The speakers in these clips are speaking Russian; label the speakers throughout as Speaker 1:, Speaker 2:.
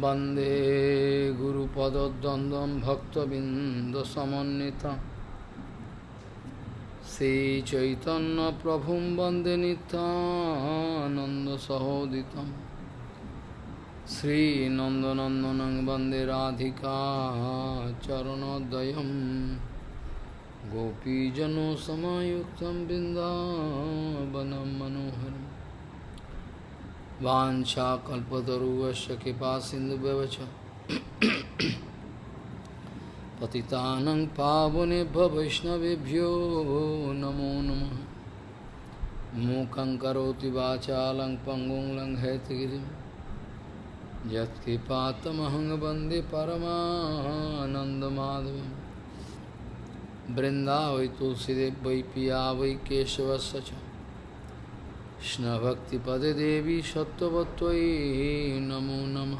Speaker 1: वंदे वन्दे गुरुपदद्वन्द्वं प्रभु वंदे नितानंदसहोदित नितानन्दसहोदितं वंदे राधि राधिका चरणोदयं सामुक्त बिन्दावनं मनोहर वाशा कल्पतरुश कृपा सिंधुवच पतितानं पावनेभ्य वैष्णवेभ्यो नमो नमः मूकं करोति वाचालं पङ्गुं लङ्घयतगिरिं यत्कृपातमहं वन्दे परमानन्दमाधवं वृन्दा वै तुलसीदेव वै पिया वै केशवस्य च কৃষ্ণভক্তিপদে দেবী সত্যবত্তয়ী নমো নম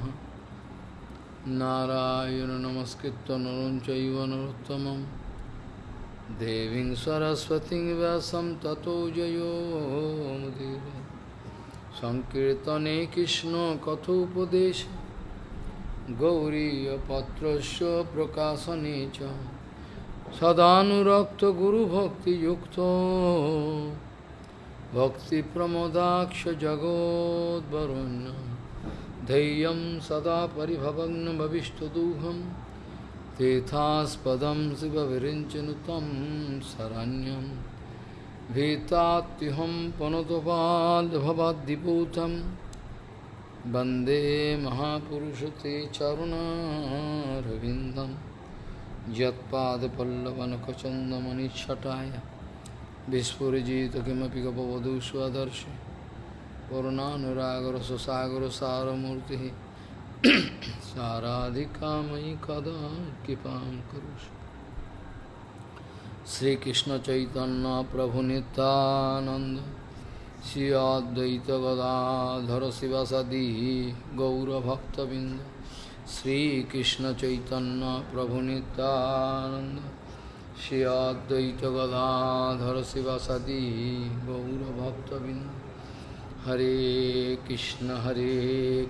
Speaker 1: নারায়ণ নমস্কৃত নরম চৈব নরোত্তম দেবী সরস্বতী ব্যাসম ততো জয়োমদেব সংকীর্তনে কৃষ্ণ কথোপদেশ গৌরীপত্র প্রকাশনে সদানুরক্ত গুরুভক্তিযুক্ত भक्तिप्रमोदाक्ष जगोद्वरुण्यं धैर्यं सदा परिभवग्नभविष्टदुहं तेथास्पदं शिवभिरिञ्चनुतं शरण्यं भीतात्युहं पुनतुपाद्भवाद्विपूतं वन्दे महापुरुष ते चरुणारविन्दं यत्पादपल्लवनखचन्दमनिच्छटाय विस्फुरजित किमपि गपवधू स्वदर्श करुणानुरागरससागर सारमूर्तिः साराधिकामयि कदा कृपां करोषि श्रीकृष्णचैतन्यप्रभुनितानन्द श्री अद्वैतगदाधर शिवसदि गौरभक्तबिन्द श्रीकृष्णचैतन्यप्रभुनितानन्द श्री अद्वैत गदाधर सदी गौरभक्तबिंद हरे कृष्ण हरे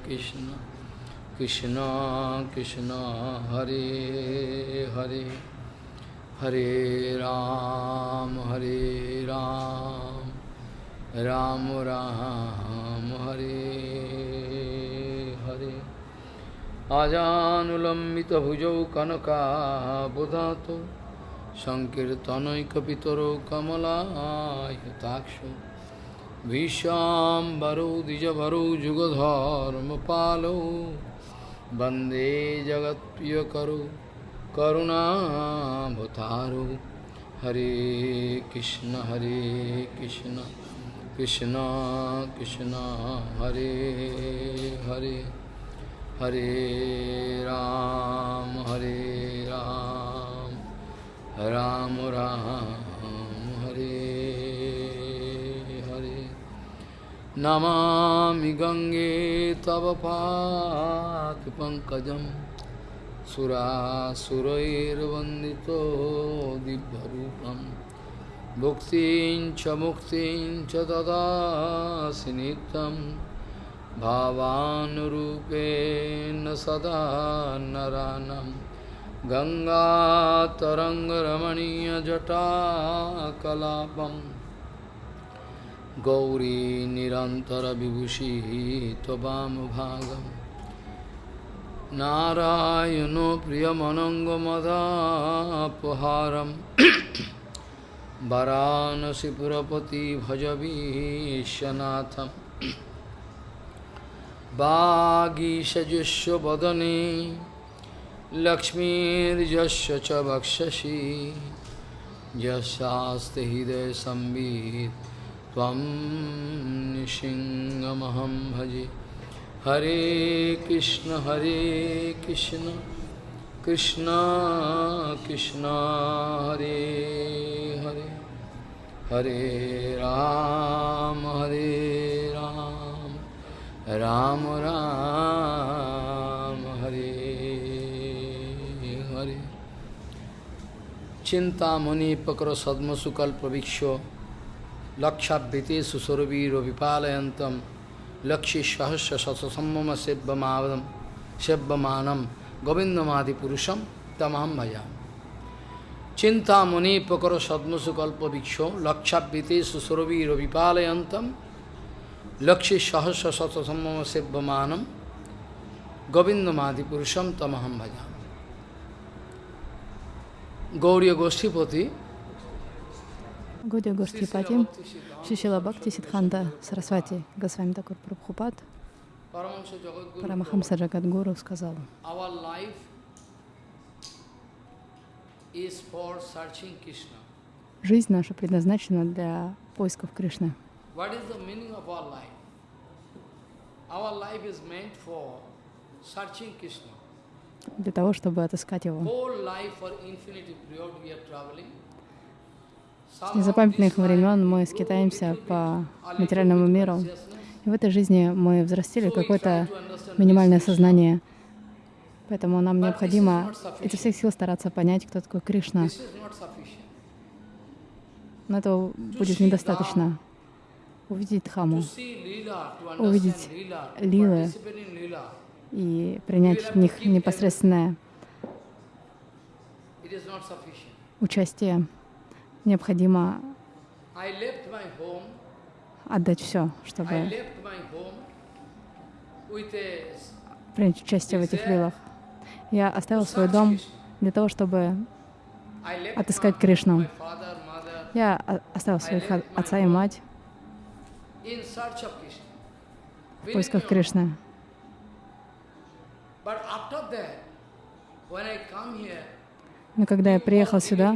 Speaker 1: कृष्ण कृष्ण कृष्ण हरे हरे हरे राम हरे राम राम राम हरे हरे आजानुलंबित भुजौ कनका बुधा तो সংকীর্তনৈকপিতরো কমলায়তাক্ষ ভীষাম্বরো দ্বিজভরো যুগধর্মপালো বন্দে জগৎপ্রিয়করো করুণাভতারো হরে কৃষ্ণ হরে কৃষ্ণ কৃষ্ণ কৃষ্ণ হরে হরে হরে রাম হরে রাম राम राम हरे हरे नमामि गंगे तव पाक पंकज दिव्यरूपं दिव्य रूप मुक्ति मुक्ति ददासि नित्यं सदा नरानम् गङ्गातरङ्गरमणीयजटाकलापं गौरी निरन्तरविभूषिः त्ववामभागं नारायणो प्रियमनङ्गमदापहारं वरानसिपुरपति भजवीशनाथं वागीषजुष्वदने लक्ष्मीर्जस्य च हृदय यस्यास्ति हृदयसंवित् त्वं भजे हरे कृष्ण हरे कृष्ण कृष्ण कृष्ण हरे हरे हरे राम हरे राम राम राम, राम চিন্তামণিপকর সদ্মসুকল প্রবীক্ষ লক্ষাবৃতে সুসরবীর বিপালয়ন্তম লক্ষ্মী সহস্র সতসম্মম সেব্যমাদম সেব্যমানম গোবিন্দমাদি পুরুষম তমাম ভজা চিন্তামণিপকর সদ্মসুকল্প বৃক্ষ লক্ষাবৃতে সুসরবীর বিপালয়ন্তম লক্ষ্মী সহস্র সতসম্মম সেব্যমানম গোবিন্দমাদি পুরুষম তমাহম ভজাম Gauriya Goshtipati,
Speaker 2: Гудя Гоштхипати, Шишила Бхакти Сидханда Сарасвати Госвами Такур Прабхупад Парамахамса Джагадгуру сказал, Жизнь наша предназначена для поисков Кришны.
Speaker 1: Our life is meant for searching Krishna
Speaker 2: для того, чтобы отыскать его.
Speaker 1: С незапамятных времен мы скитаемся по материальному
Speaker 2: миру. И в этой жизни мы взрастили какое-то минимальное сознание. Поэтому нам необходимо изо всех сил стараться понять, кто такой Кришна. Но этого будет недостаточно.
Speaker 1: Увидеть Дхаму, увидеть Лилы, и принять в них непосредственное
Speaker 2: участие. Необходимо отдать все, чтобы принять участие в этих лилах. Я оставил свой дом для того, чтобы отыскать Кришну. Я а, оставил своих отца и мать
Speaker 1: в поисках Кришны. Но когда я приехал сюда,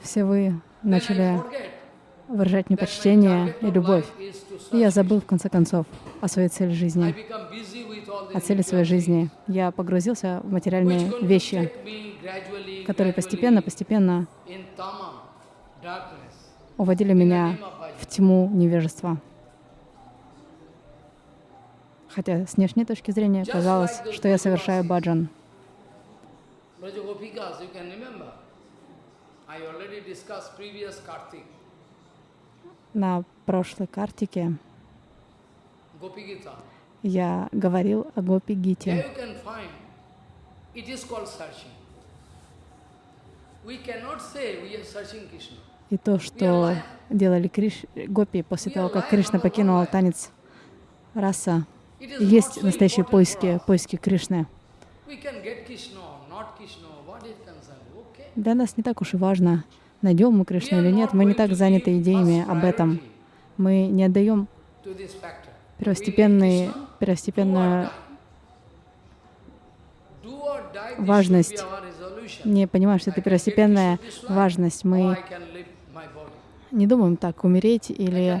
Speaker 2: все вы начали выражать мне почтение и любовь. И я забыл, в конце концов, о своей цели жизни, о цели своей жизни. Я погрузился в материальные вещи, которые постепенно-постепенно
Speaker 1: уводили меня в
Speaker 2: тьму невежества хотя с внешней точки зрения казалось, что я совершаю баджан. На прошлой картике я говорил о Гопи-гите. И то, что делали Криш... гопи после того, как Кришна покинула танец раса, есть настоящие поиски, поиски Кришны. Для нас не так уж и важно, найдем мы Кришну или нет, мы не так заняты идеями об этом. Мы не отдаем первостепенный, первостепенную важность. Не понимаешь, что это первостепенная важность. Мы не думаем так, умереть или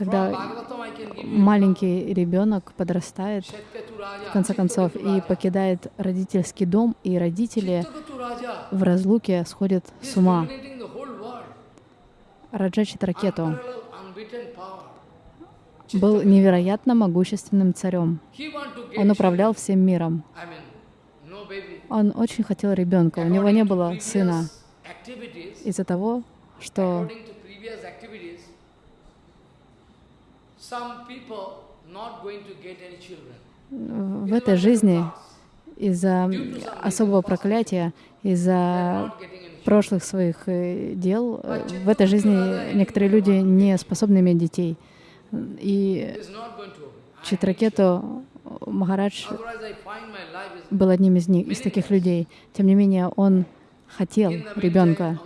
Speaker 2: когда маленький ребенок подрастает, в конце концов, и покидает родительский дом, и родители в разлуке сходят с ума. Раджа ракету был невероятно могущественным царем. Он управлял всем миром. Он очень хотел ребенка, у него не было сына. Из-за того, что В этой жизни из-за особого проклятия, из-за прошлых своих дел, в этой жизни некоторые люди не способны иметь детей. И Читракету Махарадж был одним из них, из таких людей. Тем не менее, он хотел ребенка.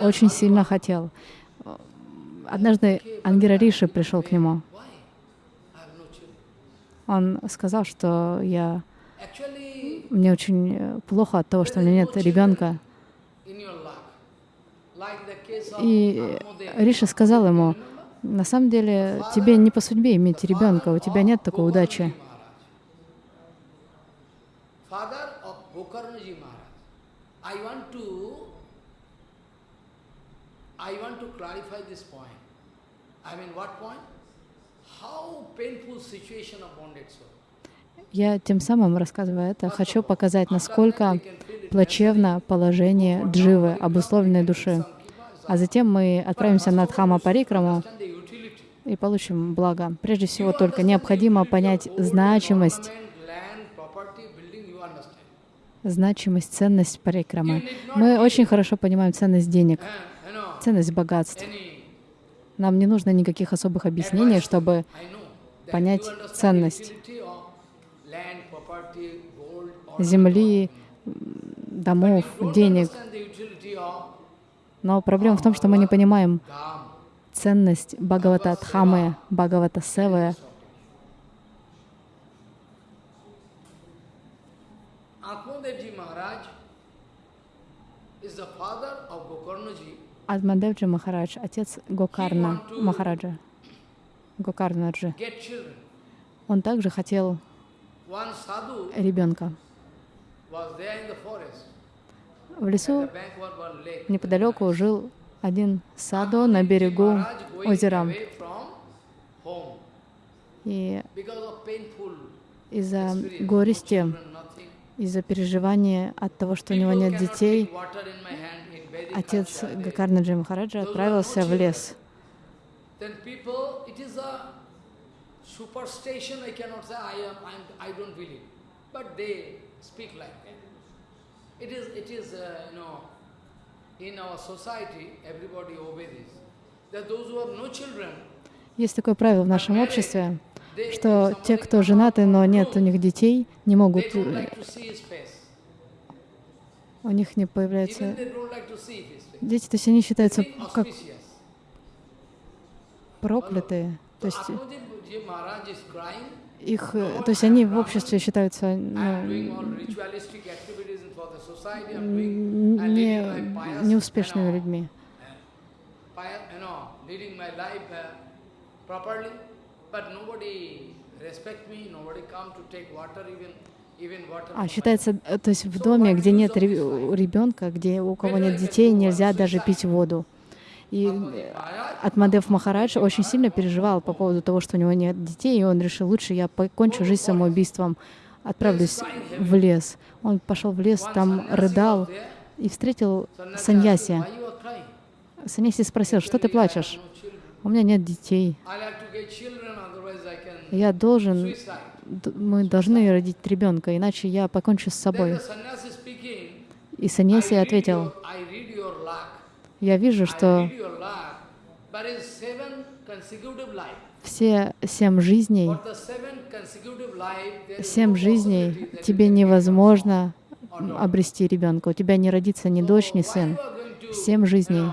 Speaker 2: Очень сильно хотел однажды Ангира Риши пришел к нему. Он сказал, что я... мне очень э, плохо от того, что у меня нет ребенка. И Риша сказал ему, на самом деле тебе не по судьбе иметь ребенка, у тебя нет такой удачи.
Speaker 1: Father of Gokarnaji Maharaj, I want to I want to clarify this point. I mean, what point? How painful situation of bonded soul.
Speaker 2: Я тем самым, рассказывая это, хочу показать, насколько плачевно положение дживы, обусловленной души. А затем мы отправимся на Дхама Парикраму и получим благо. Прежде всего, только необходимо понять значимость значимость, ценность парикрамы. Мы очень хорошо понимаем ценность денег, ценность богатств. Нам не нужно никаких особых объяснений, чтобы понять ценность земли, домов, денег. Но проблема в том, что мы не понимаем ценность Бхагавата Дхамы, Бхагавата Севы, Адмадевджи Махарадж, отец Гокарна Махараджа, Гокарнаджи. Он также хотел
Speaker 1: ребенка. В лесу
Speaker 2: неподалеку жил один саду на берегу озера. И
Speaker 1: из-за горести,
Speaker 2: из-за переживания от того, что у него нет детей, отец Гакарнаджи Махараджа отправился в лес. есть такое правило в нашем обществе, что те, кто женаты, но нет у них детей, не могут у них не появляется... Дети, то есть они считаются как проклятые. То есть
Speaker 1: их, то есть они
Speaker 2: в обществе считаются ну,
Speaker 1: не, неуспешными людьми. Uh, But nobody respect me, nobody come to take water even. А
Speaker 2: считается, э, то есть в доме, где нет ребенка, где у кого нет детей, нельзя даже пить воду. И Атмадев Махарадж очень сильно переживал по поводу того, что у него нет детей, и он решил, лучше я покончу жизнь самоубийством, отправлюсь в лес. Он пошел в лес, там рыдал и встретил Саньяси. Саньяси спросил, что ты плачешь? У меня нет детей.
Speaker 1: Я должен
Speaker 2: мы должны родить ребенка, иначе я покончу с собой. И Саньяси ответил, я вижу, что
Speaker 1: все семь жизней, семь жизней
Speaker 2: тебе невозможно обрести ребенка. У тебя не родится ни дочь, ни сын. Семь жизней.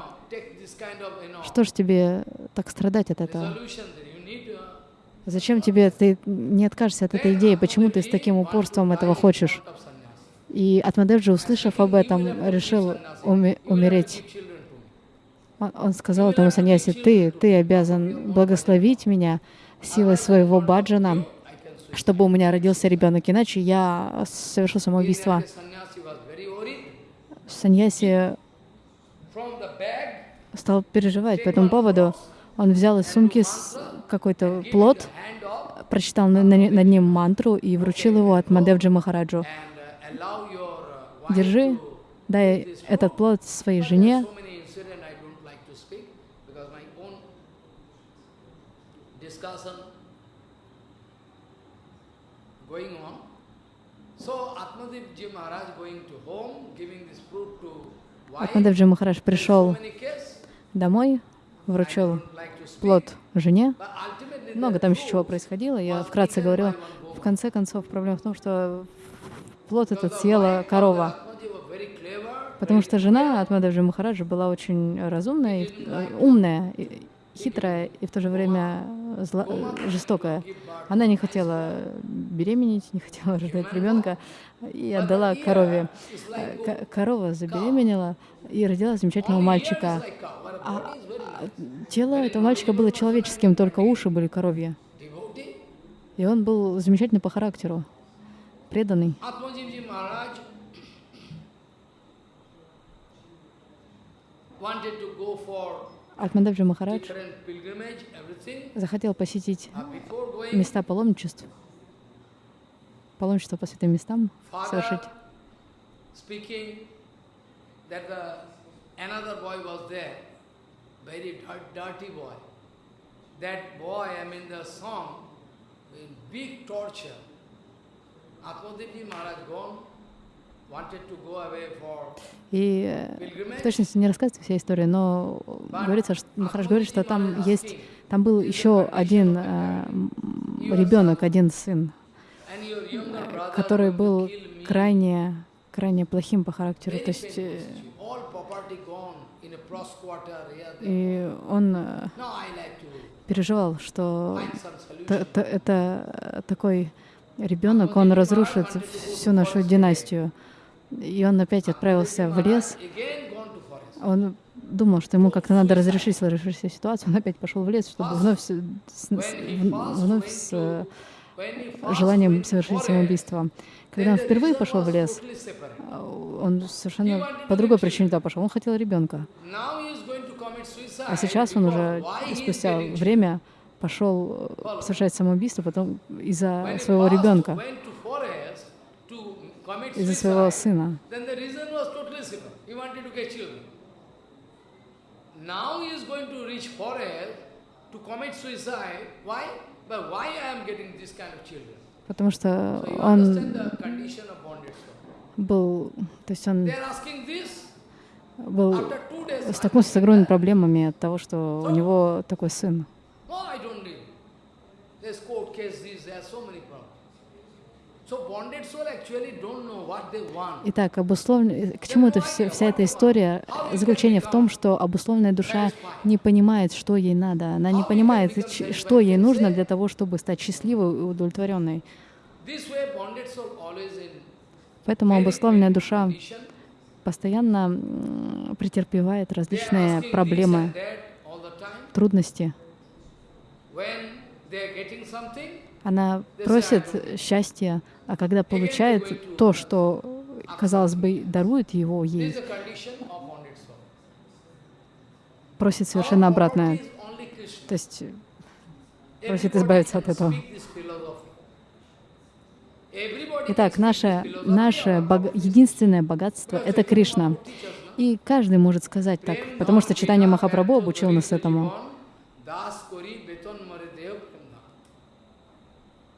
Speaker 2: Что ж тебе так страдать от этого? Зачем тебе, ты не откажешься от этой идеи, почему ты с таким упорством этого хочешь? И Атмадевджи, услышав об этом, решил уми умереть. Он, он сказал этому Саньясе: ты, ты обязан благословить меня силой своего баджана, чтобы у меня родился ребенок, иначе я совершу самоубийство. Саньяси стал переживать по этому поводу. Он взял из сумки какой-то плод, прочитал над ним мантру и вручил его от Мадевджи Махараджу.
Speaker 1: «Держи, дай этот плод своей жене». Going on. Махараш пришел
Speaker 2: домой, вручил плод жене. Много там еще чего происходило. Я вкратце говорила, в конце концов, проблема в том, что плод этот съела корова. Потому что жена Атмададжи Махараджа была очень разумная, э, умная, хитрая и в то же время зло... Э, жестокая. Она не хотела беременеть, не хотела рождать ребенка и отдала корове. Э, корова забеременела и родила замечательного мальчика а тело этого мальчика было человеческим, только уши были коровья. И он был замечательный по характеру, преданный.
Speaker 1: Атмададжи Махарадж захотел
Speaker 2: посетить а места паломничеств, паломничество по святым местам совершить
Speaker 1: very dirty boy. That boy, I mean the song, in big torture. Atmadevji Maharaj gone,
Speaker 2: И э, в точности не рассказывается вся история, но говорится, что, Махараш говорит, что там есть, там был еще один э, ребенок, один сын, э, который был крайне, крайне плохим по характеру. То есть э, и он э, переживал, что это такой ребенок, он разрушит всю нашу династию. И он опять отправился в лес. Он думал, что ему как-то надо разрешить сложившуюся ситуацию. Он опять пошел в лес, чтобы вновь с, вновь с э, желанием совершить самоубийство. Когда он впервые пошел в лес, он совершенно по другой причине туда пошел. Он хотел ребенка.
Speaker 1: А сейчас он уже спустя время
Speaker 2: пошел э, совершать самоубийство потом из-за своего ребенка, из-за своего сына.
Speaker 1: to commit suicide. Why? But why I am getting this kind of children?
Speaker 2: потому что он был, то есть он был, столкнулся с огромными проблемами от того, что у него такой сын. Итак, обусловлен... Э, к чему это все, вся эта история? Заключение в том, что обусловленная душа не понимает, что ей надо. Она не понимает, что ей нужно для того, чтобы стать счастливой и удовлетворенной. Поэтому обусловленная душа постоянно претерпевает различные проблемы, трудности. Она просит счастья, а когда получает то, что, казалось бы, дарует его ей, просит совершенно обратное. То есть просит избавиться от этого. Итак, наше, наше бог... единственное богатство — это Кришна. И каждый может сказать так, потому что читание Махапрабху обучил нас этому.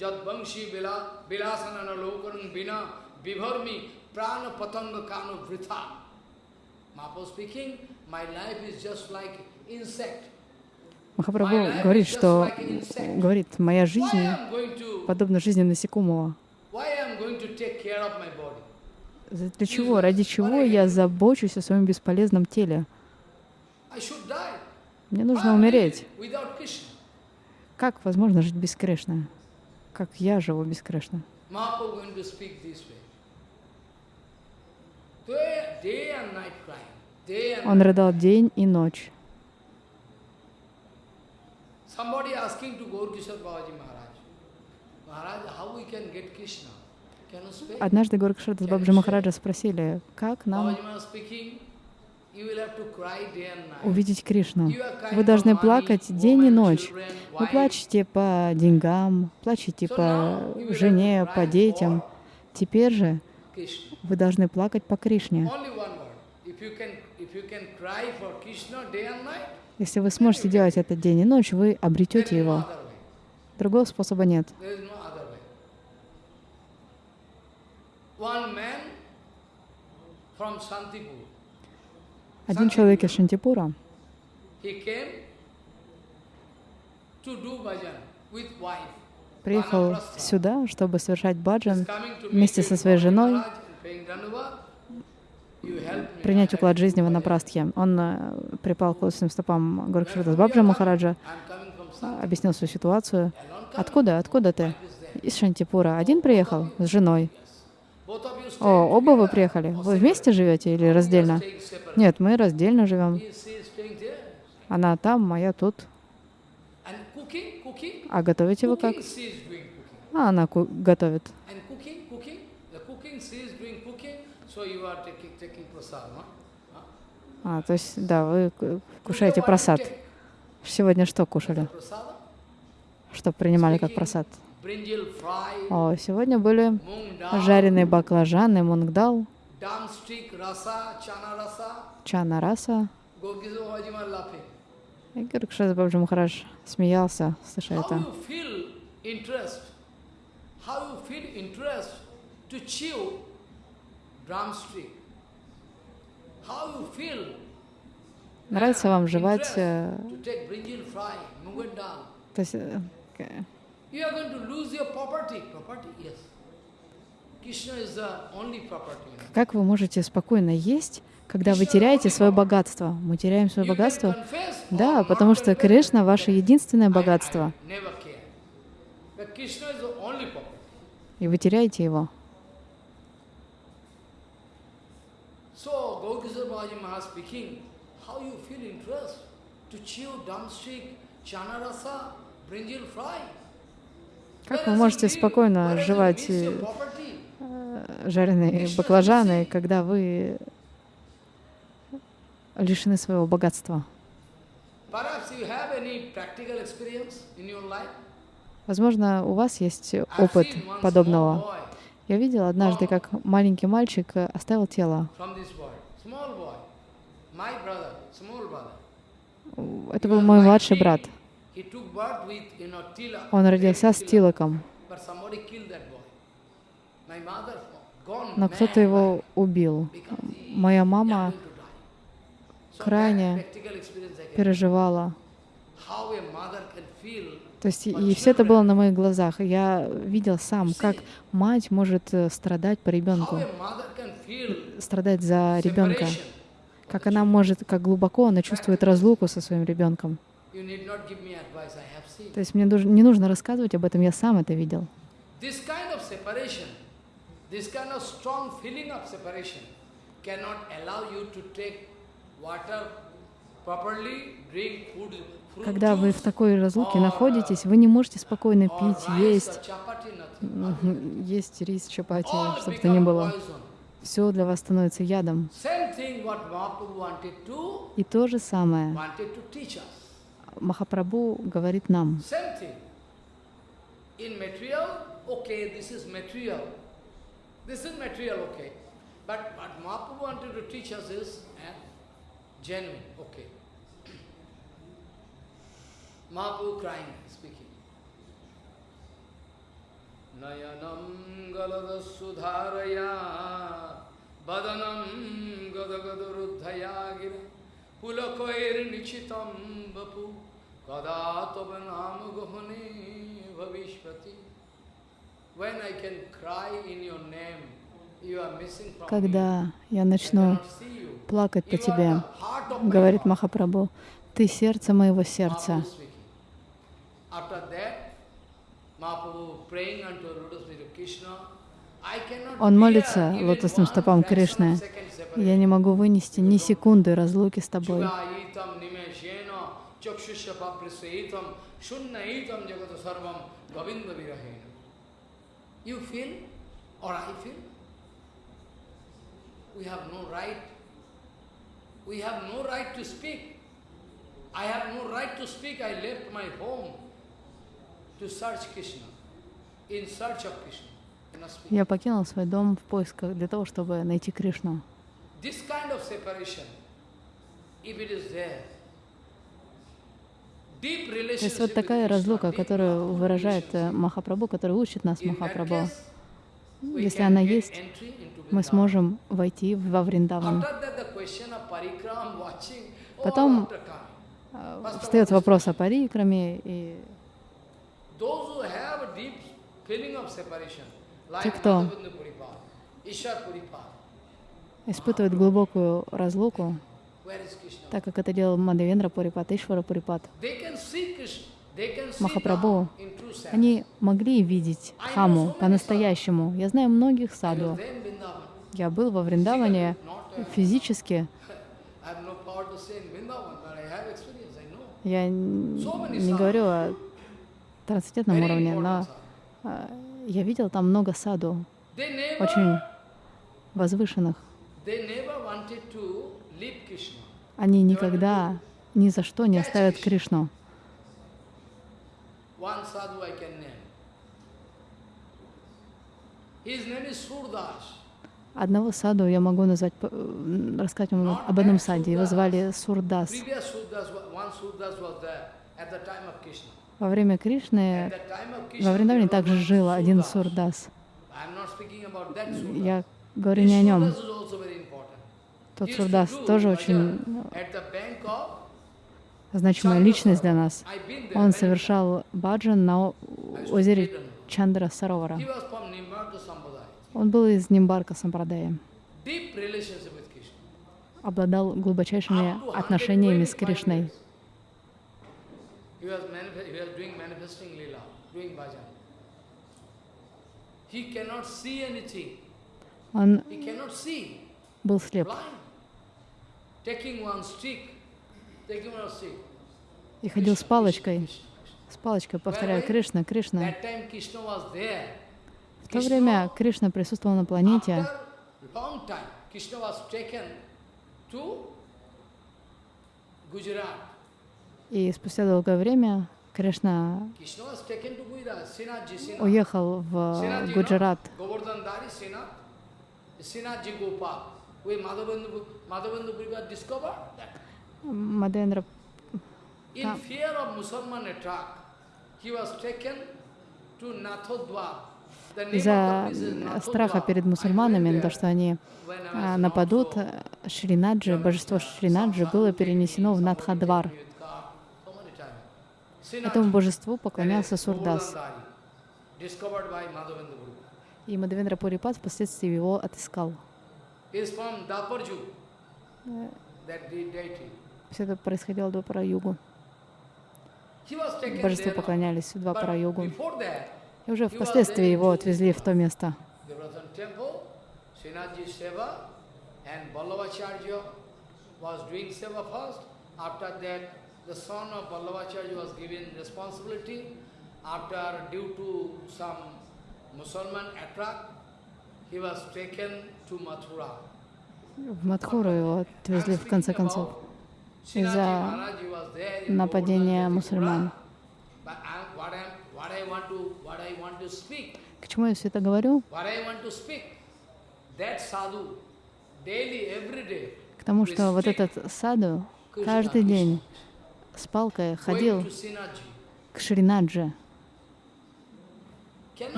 Speaker 1: Jad Vamsi Vilasana Lokanam Vina Vivarmi Prana Patanga Kano Vritha. speaking, my life is just like insect.
Speaker 2: Махапрабху говорит, что говорит, моя жизнь подобна жизни насекомого. Для чего, ради чего я забочусь о своем бесполезном теле? Мне нужно умереть. Как возможно жить без Кришны? как я живу без Кришны. Он рыдал день и ночь.
Speaker 1: Однажды Горкишар Бабджи
Speaker 2: Махараджа спросили, как нам увидеть Кришну. Вы должны плакать день и ночь. Вы плачете по деньгам, плачете по жене, по детям. Теперь же вы должны плакать по Кришне. Если вы сможете делать это день и ночь, вы обретете его. Другого способа нет.
Speaker 1: One man from Santipur
Speaker 2: один человек из Шантипура, приехал сюда, чтобы совершать баджан вместе со своей женой, принять уклад жизни в Анапрастхе. Он э, припал к лосным стопам Горкшрита Бабджа Махараджа, э, объяснил свою ситуацию. «Откуда? Откуда ты?» «Из Шантипура. Один oh, приехал? С женой. О, оба вы приехали? Вы вместе живете или раздельно? Нет, мы раздельно живем. Она там, моя тут.
Speaker 1: А готовите вы как?
Speaker 2: А она готовит. А, то есть, да, вы кушаете просад. Сегодня что кушали? Что принимали как просад?
Speaker 1: О, сегодня были жареные
Speaker 2: баклажаны, мунгдал, чана раса. И Гуркшас Бабджи Махараш смеялся, слыша это. Нравится вам жевать... Э, то есть, э,
Speaker 1: You are going to lose your property. Property, yes.
Speaker 2: Как вы можете спокойно есть, когда вы теряете свое богатство? Мы теряем свое богатство? Да, потому что Кришна — ваше единственное богатство. И вы теряете его.
Speaker 1: How как вы
Speaker 2: можете спокойно жевать э, жареные баклажаны, когда вы лишены своего богатства? Возможно, у вас есть опыт подобного. Я видел однажды, oh. как маленький мальчик э, оставил тело. Это был мой младший брат.
Speaker 1: Он родился с тилоком, Но кто-то
Speaker 2: его убил. Моя мама крайне переживала.
Speaker 1: То есть, и все это
Speaker 2: было на моих глазах. Я видел сам, как мать может э, страдать по ребенку, страдать за ребенка, как она может, как глубоко она чувствует разлуку со своим ребенком. То есть мне не нужно рассказывать об этом, я сам это видел.
Speaker 1: Когда вы в такой разлуке находитесь,
Speaker 2: вы не можете спокойно пить, есть, есть рис, чапати, чтобы то ни было. Все для вас становится ядом.
Speaker 1: И то же самое
Speaker 2: Махапрабху говорит нам.
Speaker 1: Mahaprabhu crying, speaking. नयनं गलदसुधारया बदनं गदगदरुद्धया गिर पुलकैर्निशितं वपु Когда
Speaker 2: я начну плакать по тебе, говорит Махапрабху, ты сердце моего сердца. Он молится лотосным стопам Кришны. Я не могу вынести ни секунды разлуки с тобой.
Speaker 1: चक्षुष्य पापृषेतम शून्य एतम जगत सर्वम गोविंद विरहे यू फील और I feel we have no right. We have no right to speak. I have no right to speak. I left my home to search Krishna, in search of Krishna. Я
Speaker 2: покинул свой дом в поисках для того, чтобы найти Кришну.
Speaker 1: This kind of separation, if it is there, то есть вот такая
Speaker 2: разлука, которую выражает э, Махапрабху, которая учит нас Махапрабху. Если она есть, мы сможем войти во Вриндаван.
Speaker 1: Потом э, встает вопрос
Speaker 2: о парикраме, и те, кто испытывает глубокую разлуку, так как это делал Мадавендра Пурипатышвара Пурипат,
Speaker 1: Махапрабху, они могли видеть
Speaker 2: Хаму по-настоящему. Я знаю многих саду. Я был во Вриндаване uh, физически. Я не говорю о трансцендентном уровне, но а, я видел там много саду, очень возвышенных. Они никогда ни за что не оставят Кришну. Одного саду я могу назвать, э, рассказать вам об одном саде. Его звали Сурдас.
Speaker 1: Во время Кришны, во Вриндаване также жил
Speaker 2: один Сурдас.
Speaker 1: Я говорю не о нем. Тот Сурдас тоже очень
Speaker 2: значимая личность для нас. Он совершал баджан на озере Чандра Саровара. Он был из Нимбарка Сампрадая. Обладал глубочайшими отношениями с Кришной. Он был слеп. И ходил с палочкой, с палочкой, Повторяю, Кришна, Кришна. В то время Кришна присутствовал на планете. И спустя долгое время Кришна
Speaker 1: уехал в Гуджарат.
Speaker 2: Мадендра
Speaker 1: In fear of Musalman attack, he Из-за страха
Speaker 2: перед мусульманами, то, что они а, нападут, Шринаджи, божество Шринаджи было перенесено в Надхадвар.
Speaker 1: Этому божеству поклонялся Сурдас.
Speaker 2: И Мадавендра Пурипад впоследствии его отыскал. Все это происходило до Параюгу.
Speaker 1: Божество поклонялись в два параюгу. И уже впоследствии его отвезли
Speaker 2: в то место.
Speaker 1: After, due to some Muslim attack, he was taken
Speaker 2: в Матхуру его отвезли в конце концов из-за нападения мусульман. К чему я все это говорю?
Speaker 1: К тому, что вот
Speaker 2: этот саду каждый день с палкой ходил к Шринаджи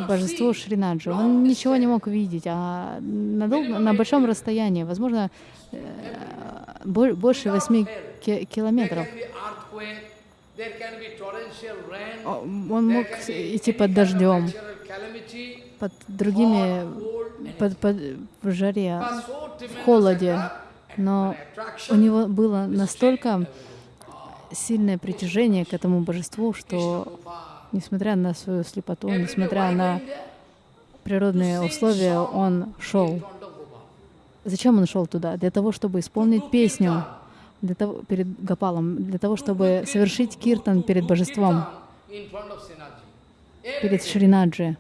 Speaker 2: божество Шринаджи. Он ничего не мог видеть, а на, дол... на большом расстоянии, возможно, э, больше 8 километров. Он мог идти под дождем, под другими, под, под в жаре, в холоде, но у него было настолько сильное притяжение к этому божеству, что Несмотря на свою слепоту, несмотря на природные ну, условия, он шел. Зачем он шел туда? Для того, чтобы исполнить песню для того, перед Гапалом, для того, чтобы совершить киртан перед божеством,
Speaker 1: перед Шринаджи.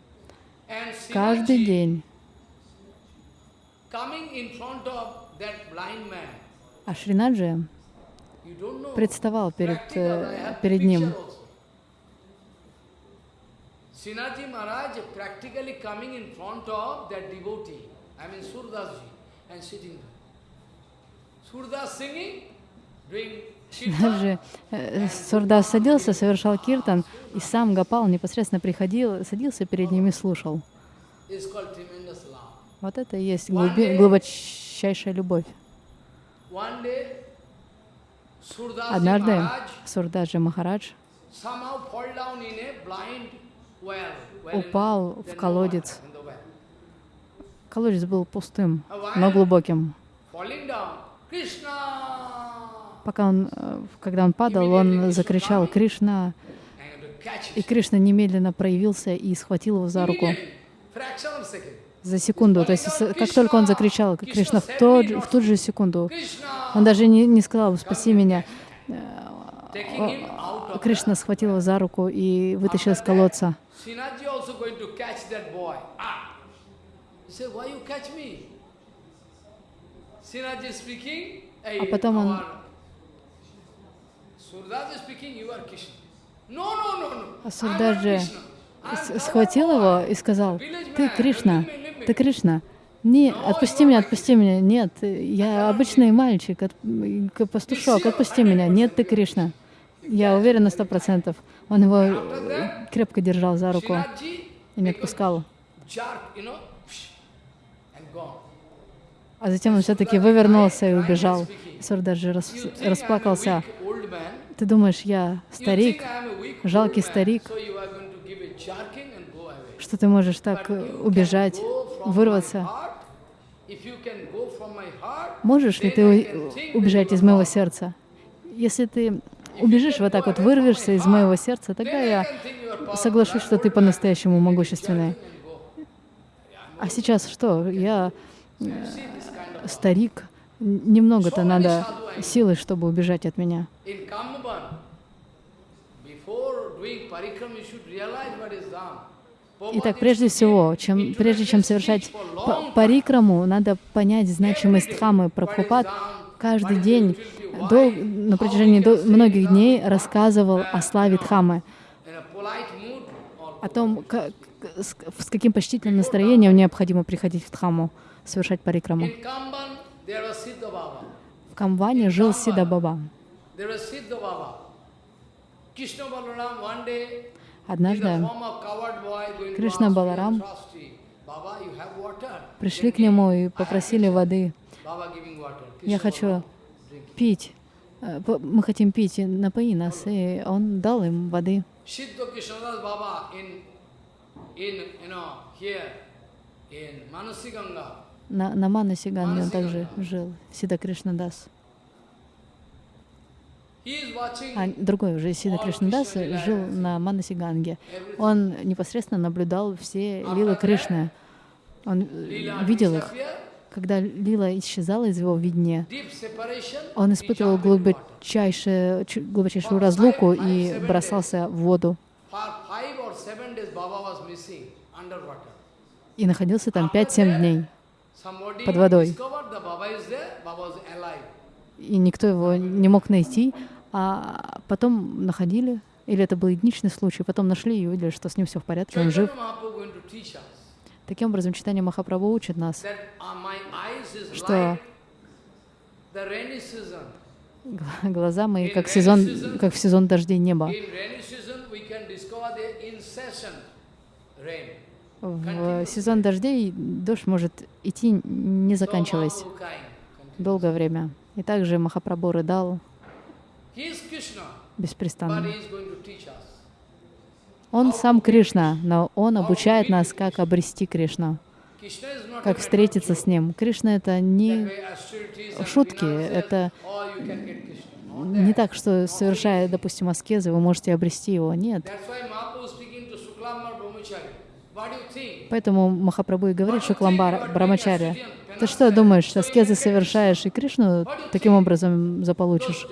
Speaker 2: Каждый день. А Шринаджи
Speaker 1: представал перед, э, перед ним. Sinaji Maharaj practically coming in front of that devotee, I mean Surdasji, and sitting there. Surdas singing, doing
Speaker 2: даже Сурдас э, э, садился, совершал киртан, и сам Гапал непосредственно приходил, садился перед ними и слушал. Вот это и есть глуби, глубочайшая любовь. Однажды Сурдаджи Махарадж
Speaker 1: упал в колодец.
Speaker 2: Колодец был пустым, но глубоким. Пока он, э, когда он падал, он закричал «Кришна!» И Кришна немедленно проявился и схватил его за руку. За секунду. То есть как только он закричал Кришна, в, тот, в ту же секунду, он даже не, не сказал «Спаси меня!» э, Кришна схватил его за руку и вытащил из колодца.
Speaker 1: Sinaji also going to catch that boy. Ah! He said, why you catch me? Sinaji speaking, hey, а потом он... speaking, you are Krishna. No, no, no, no.
Speaker 2: А ah, Сурдаджи схватил его и сказал, ты Кришна, ты Кришна. Не, отпусти меня, отпусти меня. Нет, я обычный мальчик, от, пастушок, отпусти меня. Нет, ты Кришна. Я уверен на сто процентов. Он его а крепко держал за руку и не отпускал. А затем он все-таки вывернулся и убежал. Сурдаджи рас... расплакался. Ты думаешь, я старик, жалкий старик, что ты можешь так э, убежать, вырваться? Можешь ли ты убежать из моего сердца? Если ты убежишь, вот так вот вырвешься из моего сердца, тогда я соглашусь, что ты по-настоящему могущественный. А сейчас что? Я э, старик. Немного-то надо силы, чтобы убежать от меня. Итак, прежде всего, чем, прежде чем совершать парикраму, надо понять значимость хамы. Прабхупад каждый день дол... на протяжении дол... многих дней рассказывал о славе Дхамы, о том, как, с каким почтительным настроением необходимо приходить в Дхаму, совершать парикраму.
Speaker 1: В
Speaker 2: Камбане жил Сида Баба.
Speaker 1: Однажды Кришна Баларам пришли к нему и попросили воды. Я хочу
Speaker 2: пить, э, мы хотим пить, напои нас. И он дал им воды. На, на Манасиганге он также жил, Сида Кришнадас. А другой уже Сида Кришнадас жил на Манасиганге. Он непосредственно наблюдал все лилы Кришны. Он э, видел их когда лила исчезала из его видения, он испытывал глубочайшую, глубочайшую разлуку и бросался в воду. И находился там 5-7 дней
Speaker 1: под водой. И
Speaker 2: никто его не мог найти, а потом находили, или это был единичный случай, потом нашли и увидели, что с ним все в порядке, он жив. Таким образом, читание Махапрабху учит нас,
Speaker 1: uh, что
Speaker 2: глаза мои как, сезон, как в сезон дождей неба. В сезон дождей дождь может идти, не заканчиваясь, долгое время. И также Махапрабху рыдал беспрестанно. Он сам Кришна, но он обучает нас, как обрести Кришну, как встретиться с ним. Кришна — это не шутки, это не так, что совершая, допустим, аскезы, вы можете обрести его. Нет. Поэтому Махапрабху и говорит Шукламбара Брамачаря, ты что думаешь, аскезы совершаешь и Кришну таким образом заполучишь?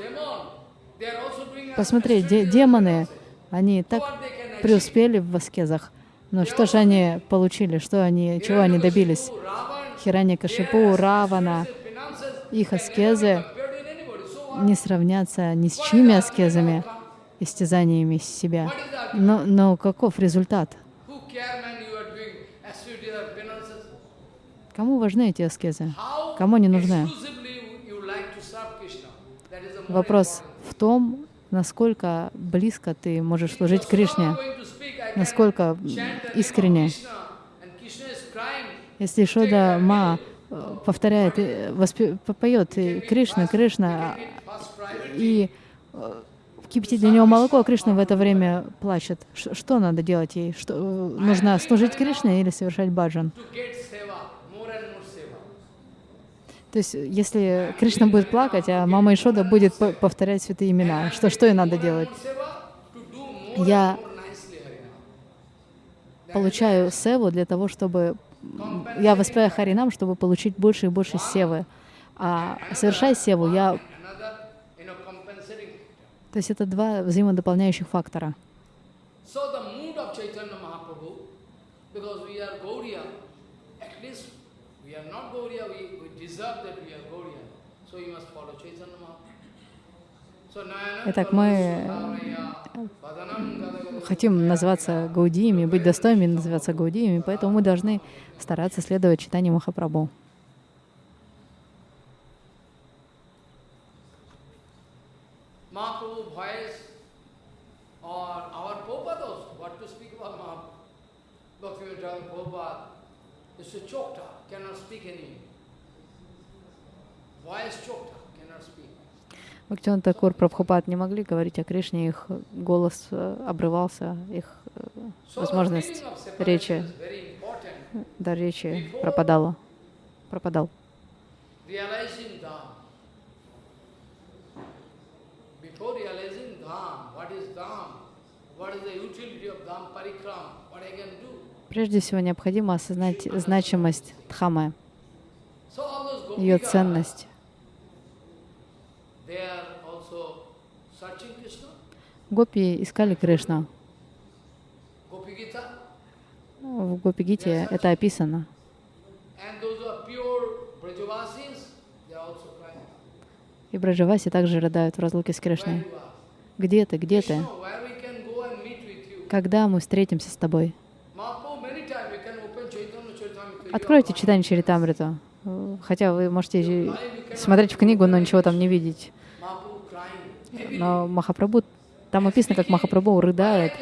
Speaker 2: Посмотри, де демоны, они так преуспели в аскезах. Но что же они получили, что они, чего они добились? Хирани Кашипу, Равана, их аскезы не сравнятся ни с чьими аскезами, истязаниями себя. Но, но каков результат? Кому важны эти аскезы? Кому они нужны? Вопрос в том, насколько близко ты можешь служить Кришне, насколько искренне. Если Шода Ма э, повторяет, э, воспе, поет э, Кришна, Кришна, и кипятит для него молоко, а Кришна в это время плачет. что надо делать ей? Что, нужно служить Кришне или совершать баджан? То есть, э, если Кришна будет плакать, а мама Ишода будет повторять святые имена, что, что и надо делать? Я получаю севу для того, чтобы... Я воспеваю Харинам, чтобы получить больше и больше севы. А совершая севу, я... То есть это два взаимодополняющих фактора.
Speaker 1: Because we are Gauriya, at least we are not Gauriya, we Итак, мы э,
Speaker 2: хотим называться гаудиями, быть достойными называться гаудиями, поэтому мы должны стараться следовать читанию Махапрабху.
Speaker 1: Bhaktivinoda Prabhupada is so choked up, cannot speak any.
Speaker 2: Бхактиван Такур Прабхупад не могли говорить о Кришне, их голос э, обрывался, их э, возможность речи, да, речи пропадала, пропадал. Прежде всего необходимо осознать значимость Дхамы,
Speaker 1: ее ценность.
Speaker 2: Гопи искали Кришну. В Гопигите это описано. И браджаваси также рыдают в разлуке с Кришной. «Где ты? Где ты? Когда мы встретимся с тобой?» Откройте читание Чаритамриту. Хотя вы можете смотреть в книгу, но ничего там не видеть. Но Махапрабху, там описано, как Махапрабху рыдает.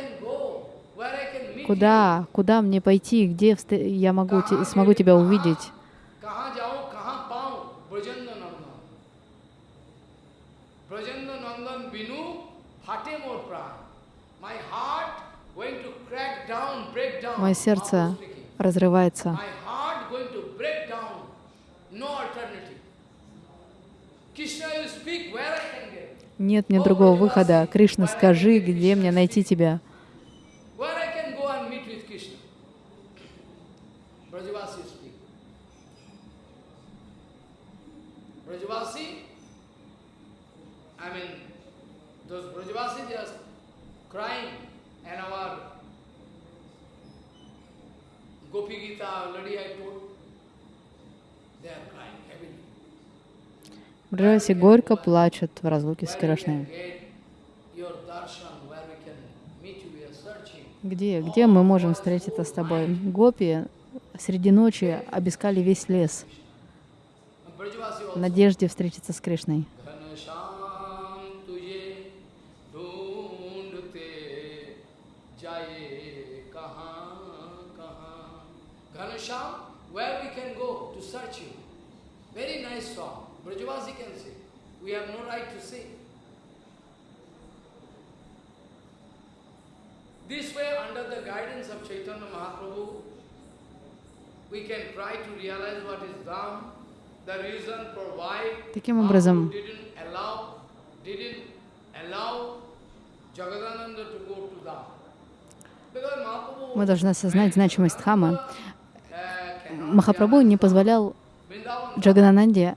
Speaker 2: Куда, куда мне пойти, где я могу, смогу тебя увидеть?
Speaker 1: Мое сердце разрывается. Krishna, you speak where I can нет мне другого выхода.
Speaker 2: Кришна, скажи, где мне найти тебя?
Speaker 1: Gopi Gita already I told, they are crying, having
Speaker 2: Бриджаси горько плачет в разлуке с Кришной. Где, где мы можем встретиться с тобой? Гопи среди ночи обискали весь лес в надежде встретиться с Кришной.
Speaker 1: Ganesham Brajavasi can sing. We have no right to sing. This way, under the guidance of Chaitanya Mahaprabhu, Таким образом,
Speaker 2: мы должны осознать значимость Дхамы. Махапрабху не позволял Джаганананде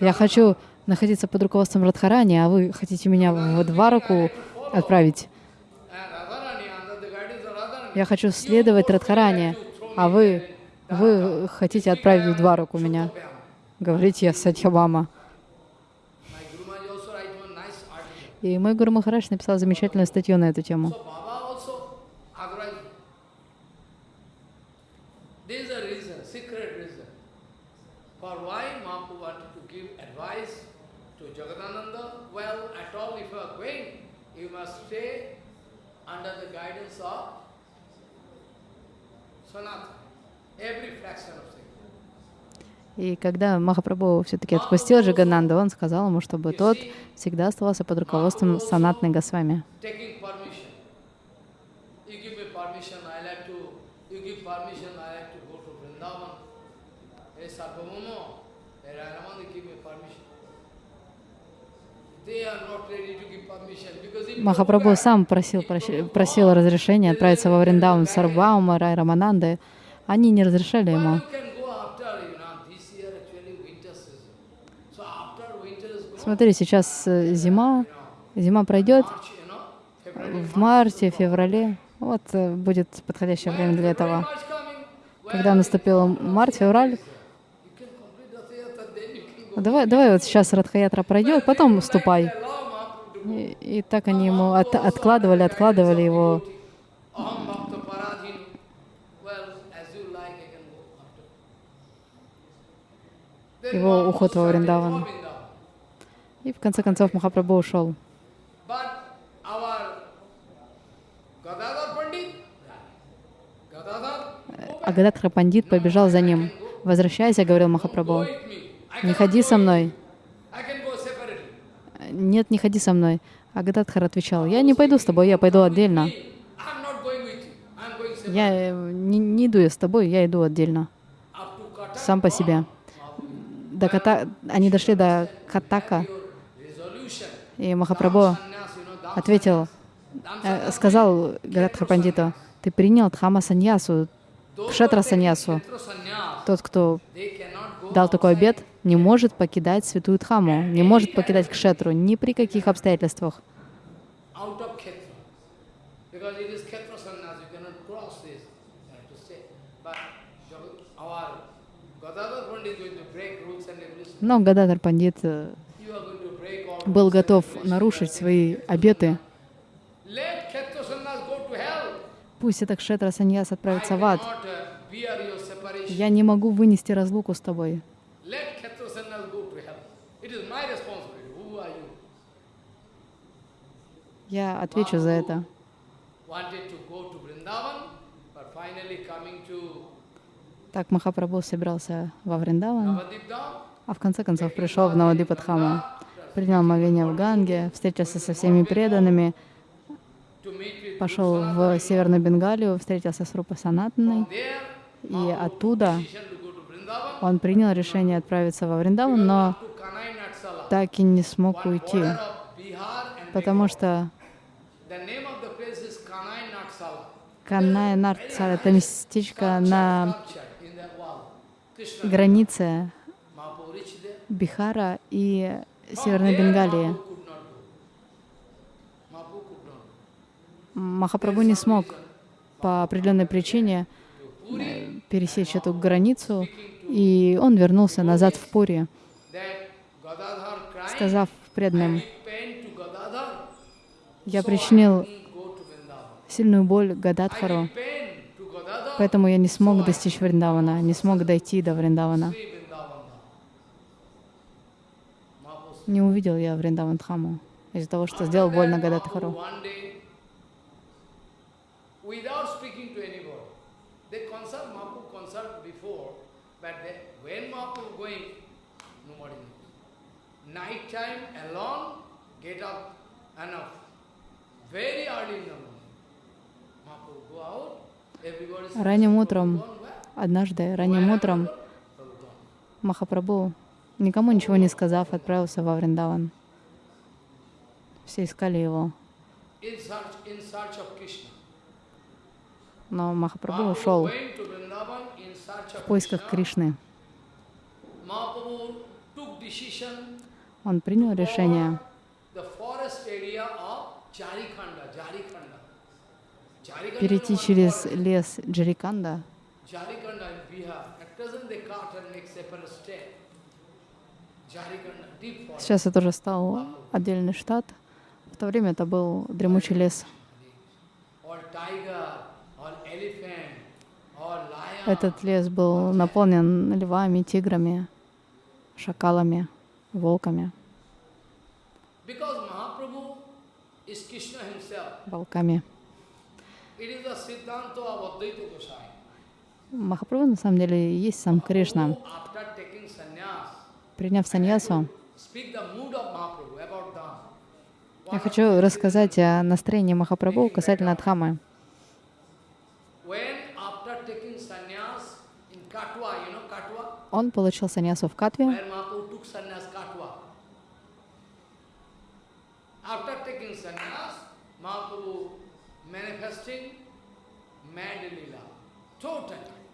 Speaker 2: Я хочу находиться под руководством Радхарани, а вы хотите меня в Двараку отправить. Я хочу следовать Радхарани, а вы, вы хотите отправить в Двараку меня. Говорите, я Сатьябама. И мой Гуру Махараш написал замечательную статью на эту тему. И когда Махапрабху все-таки отпустил Джагананду, он сказал ему, чтобы тот всегда оставался под руководством санатной Госвами. Махапрабху сам просил,
Speaker 1: просил
Speaker 2: разрешения отправиться во Вриндаун Сарваума, Рай Рамананды. Они не разрешали ему. Смотри, сейчас э, зима, зима пройдет, в марте, феврале, вот э, будет подходящее время для этого. Когда наступил март, февраль, Давай, давай вот сейчас Радхаятра пройдет, потом ступай. И, и так они ему от, откладывали, откладывали его. Его уход во Вриндаван. И в конце концов Махапрабху ушел. Э, а Гададхар Пандит побежал за ним. «Возвращайся», — говорил Махапрабху. Не ходи со мной. Нет, не ходи со мной. Агададхар отвечал, я не пойду с тобой, я пойду отдельно. Я э, не, не иду я с тобой, я иду отдельно. Сам по себе. До Ката... Они дошли до Катака, и Махапрабху ответил, э, сказал Гададхар Пандиту, ты принял Дхама Саньясу, Кшетра Саньясу. Тот, кто дал такой обед, не может покидать святую Дхаму, не может покидать кшетру ни при каких обстоятельствах.
Speaker 1: Но Гададар Пандит
Speaker 2: э, был готов нарушить свои обеты. Пусть этот кшетра саньяс отправится в ад.
Speaker 1: Э, Я не
Speaker 2: могу вынести разлуку с тобой. Я отвечу за это. Так Махапрабху собирался во Вриндаван, а в конце концов пришел в Навадипадхаму, принял мовение в Ганге, встретился со всеми преданными, пошел в Северную Бенгалию, встретился с Рупа Санатаной, и оттуда он принял решение отправиться во Вриндаван, но так и не смог уйти потому что Каная Нарцала — это местечко на
Speaker 1: границе Бихара
Speaker 2: и oh, Северной Бенгалии. Махапрабху не смог по определенной причине э, пересечь эту границу, и он вернулся назад в Пури, сказав преданным,
Speaker 1: я причинил
Speaker 2: сильную боль Гададхару, поэтому я не смог достичь Вриндавана, не смог дойти до Вриндавана. Не увидел я Вриндаван Дхаму из-за того, что сделал больно Гададхару.
Speaker 1: Night time alone, get up enough. Ранним утром,
Speaker 2: однажды ранним утром, Махапрабху, никому ничего не сказав, отправился во Вриндаван. Все искали его. Но Махапрабху ушел
Speaker 1: в поисках Кришны.
Speaker 2: Он принял решение
Speaker 1: перейти через
Speaker 2: лес Джариканда.
Speaker 1: Сейчас это уже стал
Speaker 2: отдельный штат. В то время это был дремучий лес. Этот лес был наполнен львами, тиграми, шакалами, волками, волками. Махапрабху на самом деле есть сам Кришна. Приняв саньясу, я хочу рассказать о настроении Махапрабху касательно Дхамы. Он получил саньясу в Катве,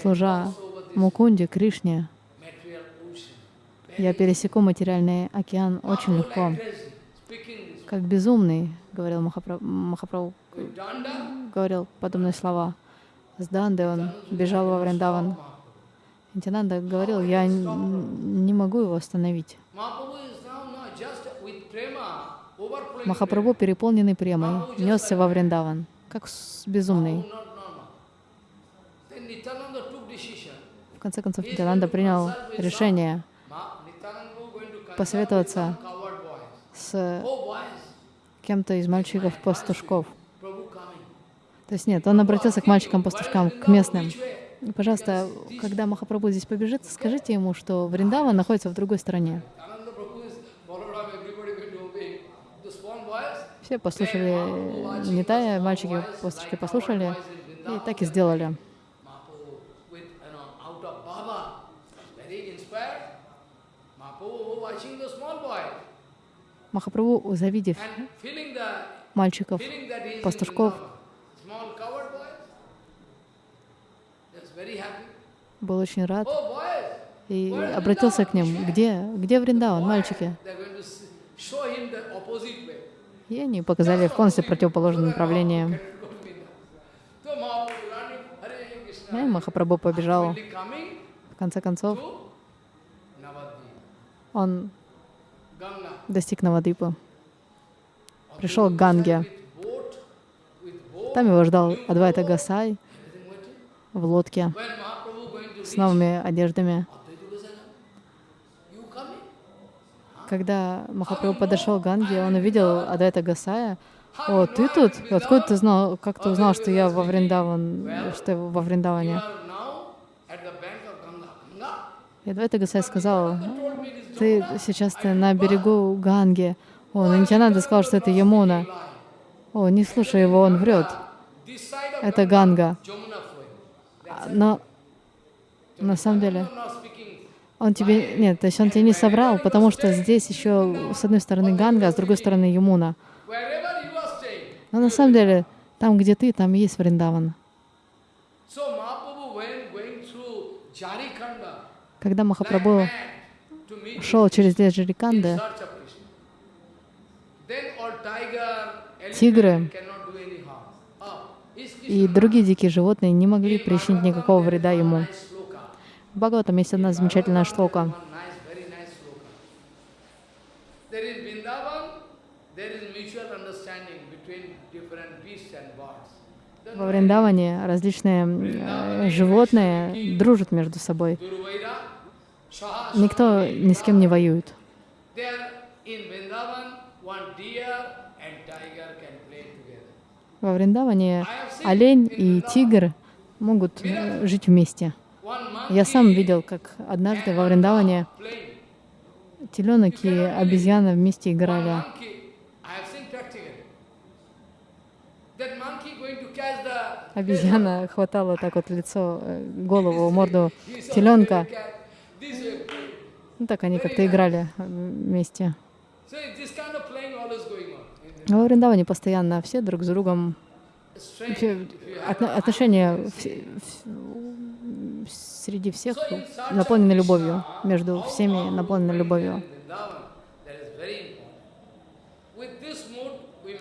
Speaker 1: служа Мукунде,
Speaker 2: Кришне, я пересеку материальный океан очень легко. Как безумный, говорил Махапрабху, говорил подобные слова. С Данды он бежал во Вриндаван. Нитянанда говорил, я не могу его остановить. Махапрабху, переполненный премой, несся во Вриндаван, как безумный. В конце концов, Нитананда принял решение посоветоваться с кем-то из мальчиков-пастушков. То есть нет, он обратился к мальчикам-пастушкам, к местным. Пожалуйста, когда Махапрабху здесь побежит, скажите ему, что Вриндава находится в другой стороне. Все послушали Нитая, мальчики-пастушки послушали и так и сделали. Махапрабху, завидев мальчиков, пастушков, был очень рад и обратился к ним. Где, где Вриндаван, мальчики? И они показали в полностью противоположное направление. И Махапрабху побежал. В конце концов, он достиг Навадипа, пришел к Ганге. Там его ждал Адвайта Гасай в лодке с новыми одеждами. Когда Махапрабху подошел к Ганге, он увидел Адвайта Гасая. «О, ты тут? Откуда ты знал, как ты узнал, что я во Вриндаван, что я во Вриндаване?» И Адвайта Гасай сказал, ты сейчас ты на берегу Ганги. О, Нинтянанда сказал, что это Ямуна. О, не слушай его, он врет. Это Ганга. Но на самом деле он тебе... Нет, то есть он тебе не соврал, потому что здесь еще с одной стороны Ганга, а с другой стороны Ямуна. Но на самом деле, там, где ты, там есть Вриндаван. Когда Махапрабху шел через лес
Speaker 1: тигры ah, и
Speaker 2: другие дикие животные не могли причинить никакого вреда ему. В Бхагаватам есть одна замечательная штука. Во Вриндаване различные э, животные дружат между собой. Никто ни с кем не воюет. Во Вриндаване олень и тигр могут э, жить вместе. Я сам видел, как однажды во Вриндаване теленок и обезьяна вместе играли. Обезьяна хватала так вот лицо, э, голову, морду теленка, ну, так они как-то играли э, вместе. Во а Вриндаване постоянно все друг с другом...
Speaker 1: отношения
Speaker 2: среди всех наполнены любовью, между всеми наполнены любовью.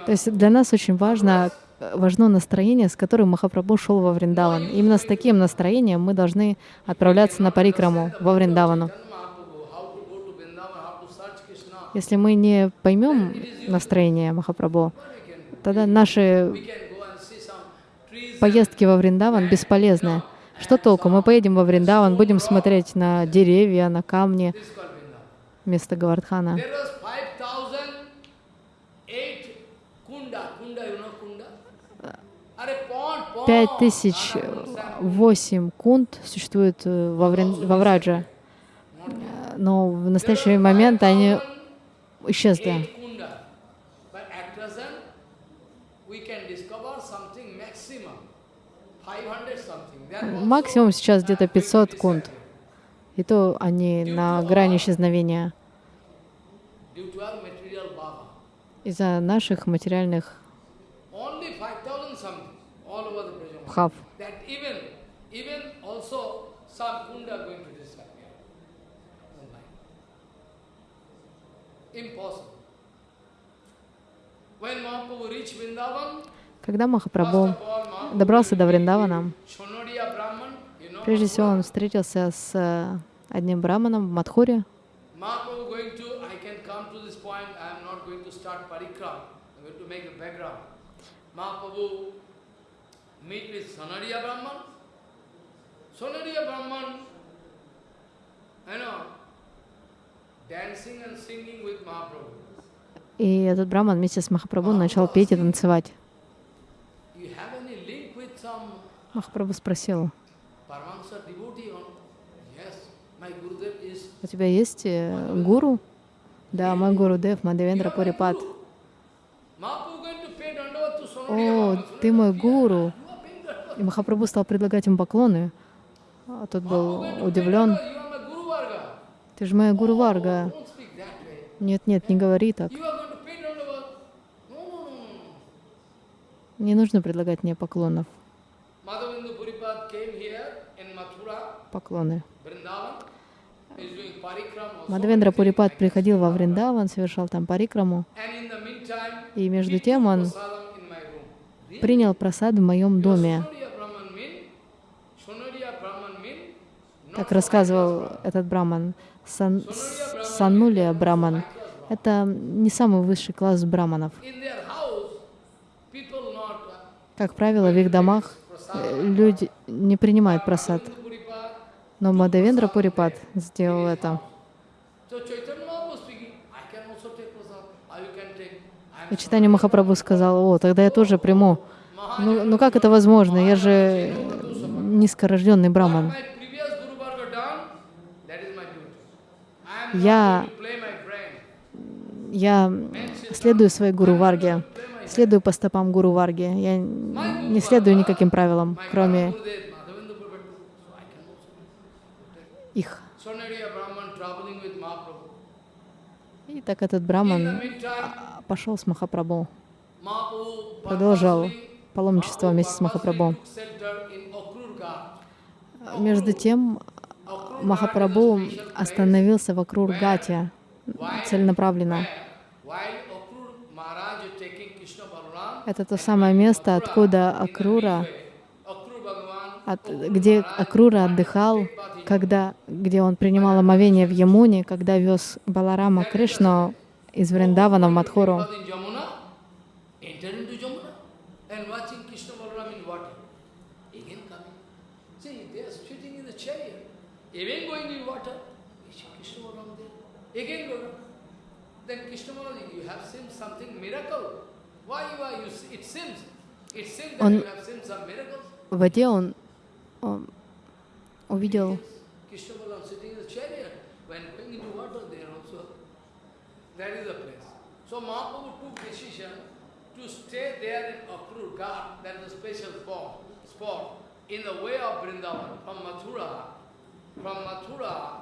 Speaker 2: То есть для нас очень важно, важно настроение, с которым Махапрабху шел во Вриндаван. Именно с таким настроением мы должны отправляться на Парикраму, во Вриндавану. Если мы не поймем настроение Махапрабху, тогда наши поездки во Вриндаван бесполезны. Что толку? Мы поедем во Вриндаван, будем смотреть на деревья, на камни, место Гавардхана. 5008 кунт существует э, во, Врин, во Враджа, но в настоящий момент они исчезли. Максимум сейчас где-то 500 кунт, и то они на грани исчезновения из-за наших материальных Прабхав. Когда Махапрабху добрался до Вриндавана, прежде всего он встретился с э, одним браманом в Мадхуре.
Speaker 1: Mahaprabhu meet with Sonariya Brahman. Sonariya Brahman, you know, dancing and singing with Mahaprabhu.
Speaker 2: И этот Брахман вместе с Махапрабху начал петь и танцевать. Махапрабху спросил, у тебя есть э, гуру? Да, мой гуру Дев, Мадевендра Пурипат.
Speaker 1: О,
Speaker 2: ты мой гуру. И Махапрабху стал предлагать им поклоны, а тот был удивлен.
Speaker 1: «Ты же моя Гуру Варга». «Нет, нет, не говори так.
Speaker 2: Не нужно предлагать мне поклонов».
Speaker 1: Поклоны. Мадавендра Пурипат
Speaker 2: приходил во Вриндаван, совершал там парикраму. И между тем он принял просад в моем доме. как рассказывал этот браман, сан, саннулия браман, это не самый высший класс браманов. Как правило, в их домах э, люди не принимают просад. Но Мадавендра Пурипат сделал это. И читание Махапрабху сказал, о, тогда я тоже приму. Ну, ну как это возможно? Я же низкорожденный браман. я, я следую своей гуру Варге, следую по стопам гуру Варги, я не следую никаким правилам, кроме их.
Speaker 1: И так этот браман а,
Speaker 2: пошел с Махапрабху, продолжал паломничество вместе с Махапрабху. Между тем, Махапрабху остановился вокруг Гати целенаправленно. Это то самое место, откуда Акрура, от, где Акрура отдыхал, когда, где он принимал омовение в Ямуне, когда вез Баларама Кришну из Вриндавана в Мадхуру.
Speaker 1: Again, then Krishna Maharaji, you have seen something miracle. Why you are you? It seems, it seems that you have seen some miracles.
Speaker 2: В воде он, он увидел
Speaker 1: Krishna Balaram sitting in the chariot. When going into water, there also, there is a place. So Mahaprabhu took decision to stay there in Akrur Ghat, that is a special form, spot, in the way of Vrindavan, from Mathura, from Mathura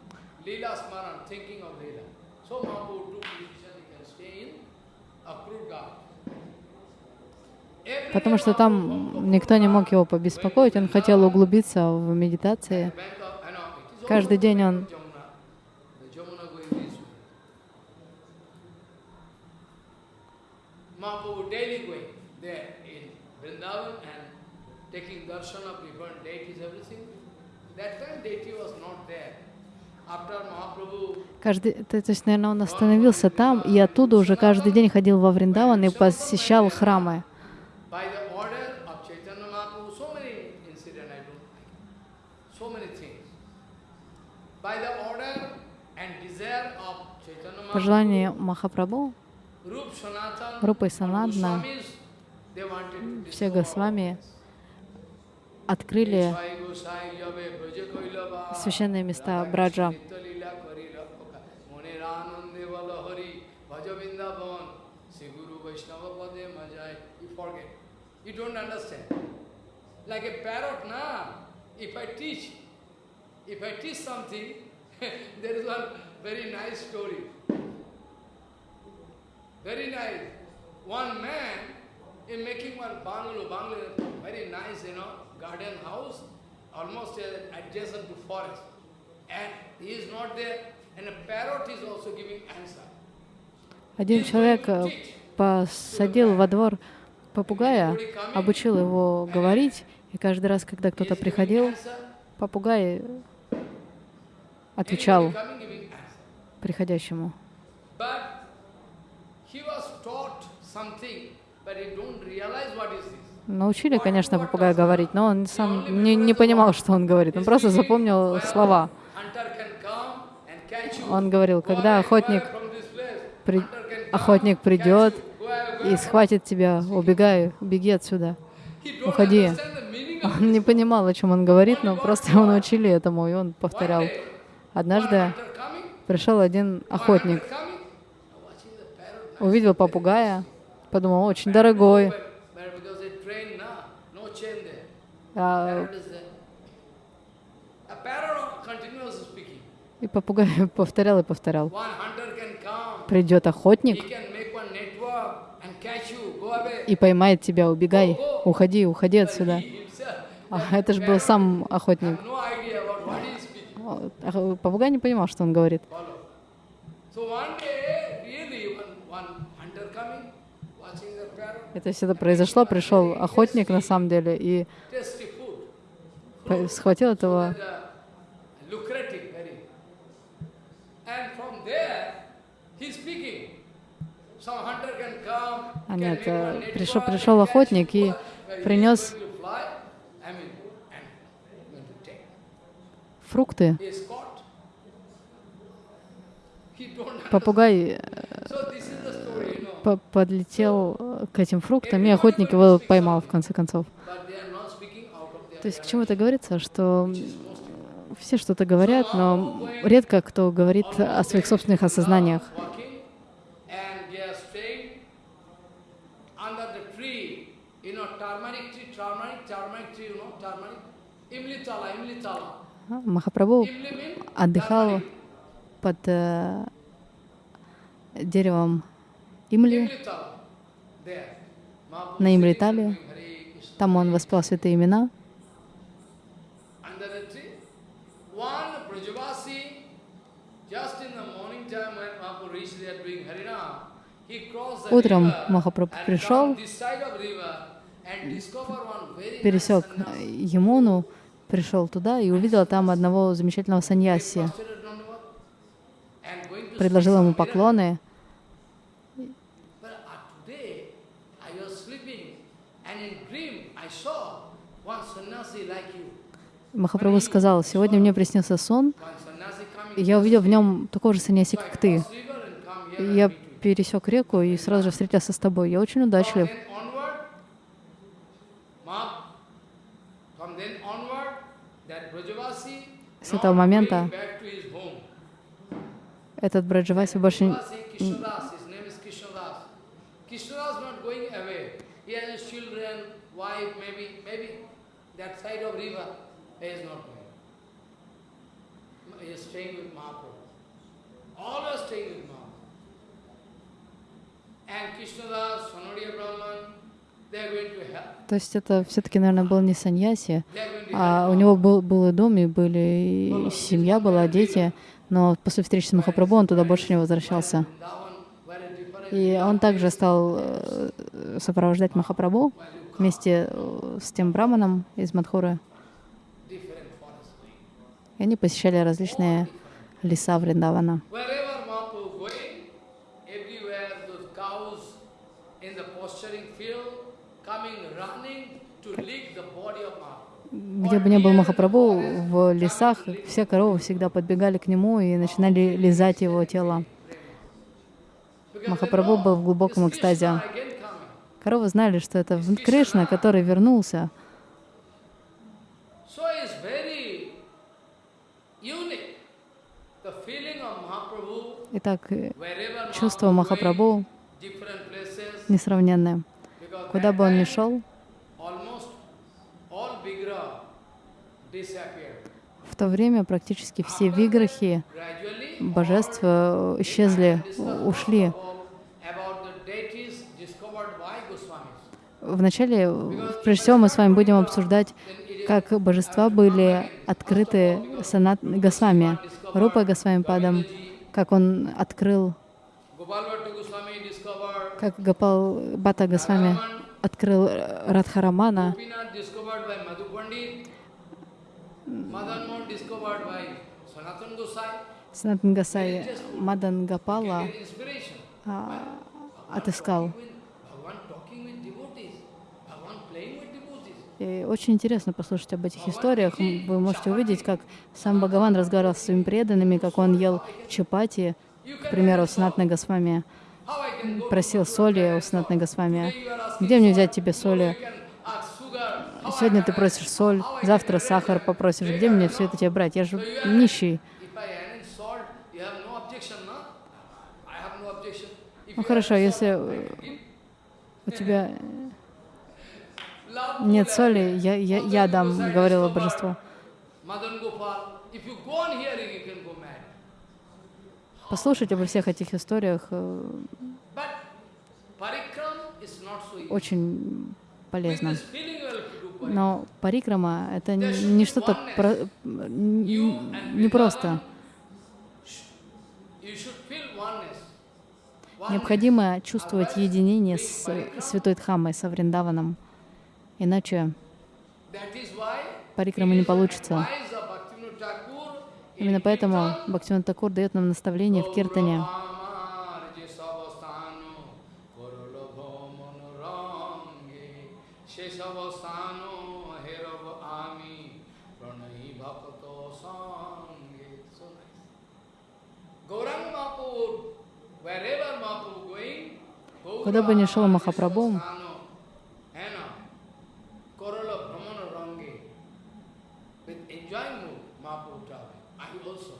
Speaker 1: Leela Smaran, thinking of Leela. So Mahaprabhu took decision he can stay in Akrurga.
Speaker 2: Потому что там никто не мог его побеспокоить, он хотел углубиться в медитации. Каждый день он
Speaker 1: Mahaprabhu daily going there in Vrindavan and taking darshan of different deities, everything. That time deity
Speaker 2: Каждый, то, то есть, наверное, он остановился там и оттуда уже каждый день ходил во Вриндаван и посещал храмы. По желанию Махапрабху,
Speaker 1: Рупа и Санадна, все
Speaker 2: Госвами открыли священные места Браджа.
Speaker 1: You don't understand. Like a parrot, na? If I teach, if I teach something, there is one very nice story. Very nice. One man is making one bungalow, bungalow, very nice, you know garden house, almost adjacent to forest. And he is not there, and a parrot is also giving answer.
Speaker 2: Один человек посадил во двор попугая, обучил его говорить, и каждый раз, когда кто-то приходил, попугай отвечал приходящему. But
Speaker 1: he was taught something, but he don't realize what is this.
Speaker 2: Научили, конечно, попугая говорить, но он сам не, не понимал, что он говорит. Он просто запомнил слова. Он говорил, когда охотник, при... охотник придет и схватит тебя, убегай, беги отсюда, уходи. Он не понимал, о чем он говорит, но просто его научили этому, и он повторял. Однажды пришел один охотник, увидел попугая, подумал, очень дорогой, а, и попугай повторял и повторял. Придет охотник и поймает тебя, убегай, уходи, уходи отсюда.
Speaker 1: А это же был сам охотник.
Speaker 2: А, попугай не понимал, что он говорит. Это все это произошло, пришел охотник на самом деле и схватил этого а нет, пришел, э, пришел охотник и принес
Speaker 1: фрукты.
Speaker 2: Попугай по подлетел э, к этим фруктам, и охотник его поймал в конце концов. То есть к чему это говорится, что все что-то говорят, но редко кто говорит о своих собственных осознаниях. Махапрабху отдыхал под э, деревом Имли,
Speaker 1: на Имритале,
Speaker 2: там он воспел святые имена.
Speaker 1: Утром Махапрабху пришел, пересек
Speaker 2: Ямуну, э, пришел туда и увидел там одного замечательного саньяси.
Speaker 1: Предложил ему поклоны,
Speaker 2: Махапрабху сказал, «Сегодня мне приснился сон, я увидел в нем такого же саньяси, как ты. Я пересек реку и сразу же встретился с тобой. Я очень удачлив».
Speaker 1: С этого момента
Speaker 2: этот Браджаваси больше То есть это все-таки, наверное, был не саньяси, а у него был, был и дом, и были и семья была, дети, но после встречи с Махапрабху он туда больше не возвращался. И он также стал э, сопровождать Махапрабху вместе э, с тем браманом из Мадхуры. И они посещали различные леса Вриндавана. Где бы ни был Махапрабху, в лесах все коровы всегда подбегали к нему и начинали лизать его тело. Махапрабху был в глубоком экстазе. Коровы знали, что это Кришна, который вернулся, Итак, э, чувство Махапрабху несравненное. Куда бы он ни шел, в то время практически все виграхи, божества э, исчезли, ушли. Вначале, э, прежде всего, мы с вами будем обсуждать, как божества были открыты санат Госвами, Рупа Госвами Падам, как он открыл, как Гопал Бата Госвами открыл Радхарамана,
Speaker 1: Санатан Гасай Мадан Гапала
Speaker 2: а, отыскал. И очень интересно послушать об этих историях. Вы можете увидеть, как сам Бхагаван разговаривал с своими преданными, как он ел чапати, к примеру, с Натной Госвами. Просил соли у Снатной Госвами. «Где мне взять тебе соли?» Сегодня ты просишь соль, завтра сахар попросишь. Где мне все это тебе брать? Я же нищий. Ну хорошо, если у тебя нет соли, я, я, я дам, говорила божество. Послушайте обо всех этих историях. Э, очень полезно. Но парикрама — это не что-то про... непросто. Необходимо чувствовать единение с Святой Дхаммой, со Вриндаваном. Иначе парикрама не получится. Именно поэтому Бхактивинат Такур дает нам наставление в Киртане.
Speaker 1: Куда бы ни шел
Speaker 2: Махапрабху,
Speaker 1: Prabhupada, I also,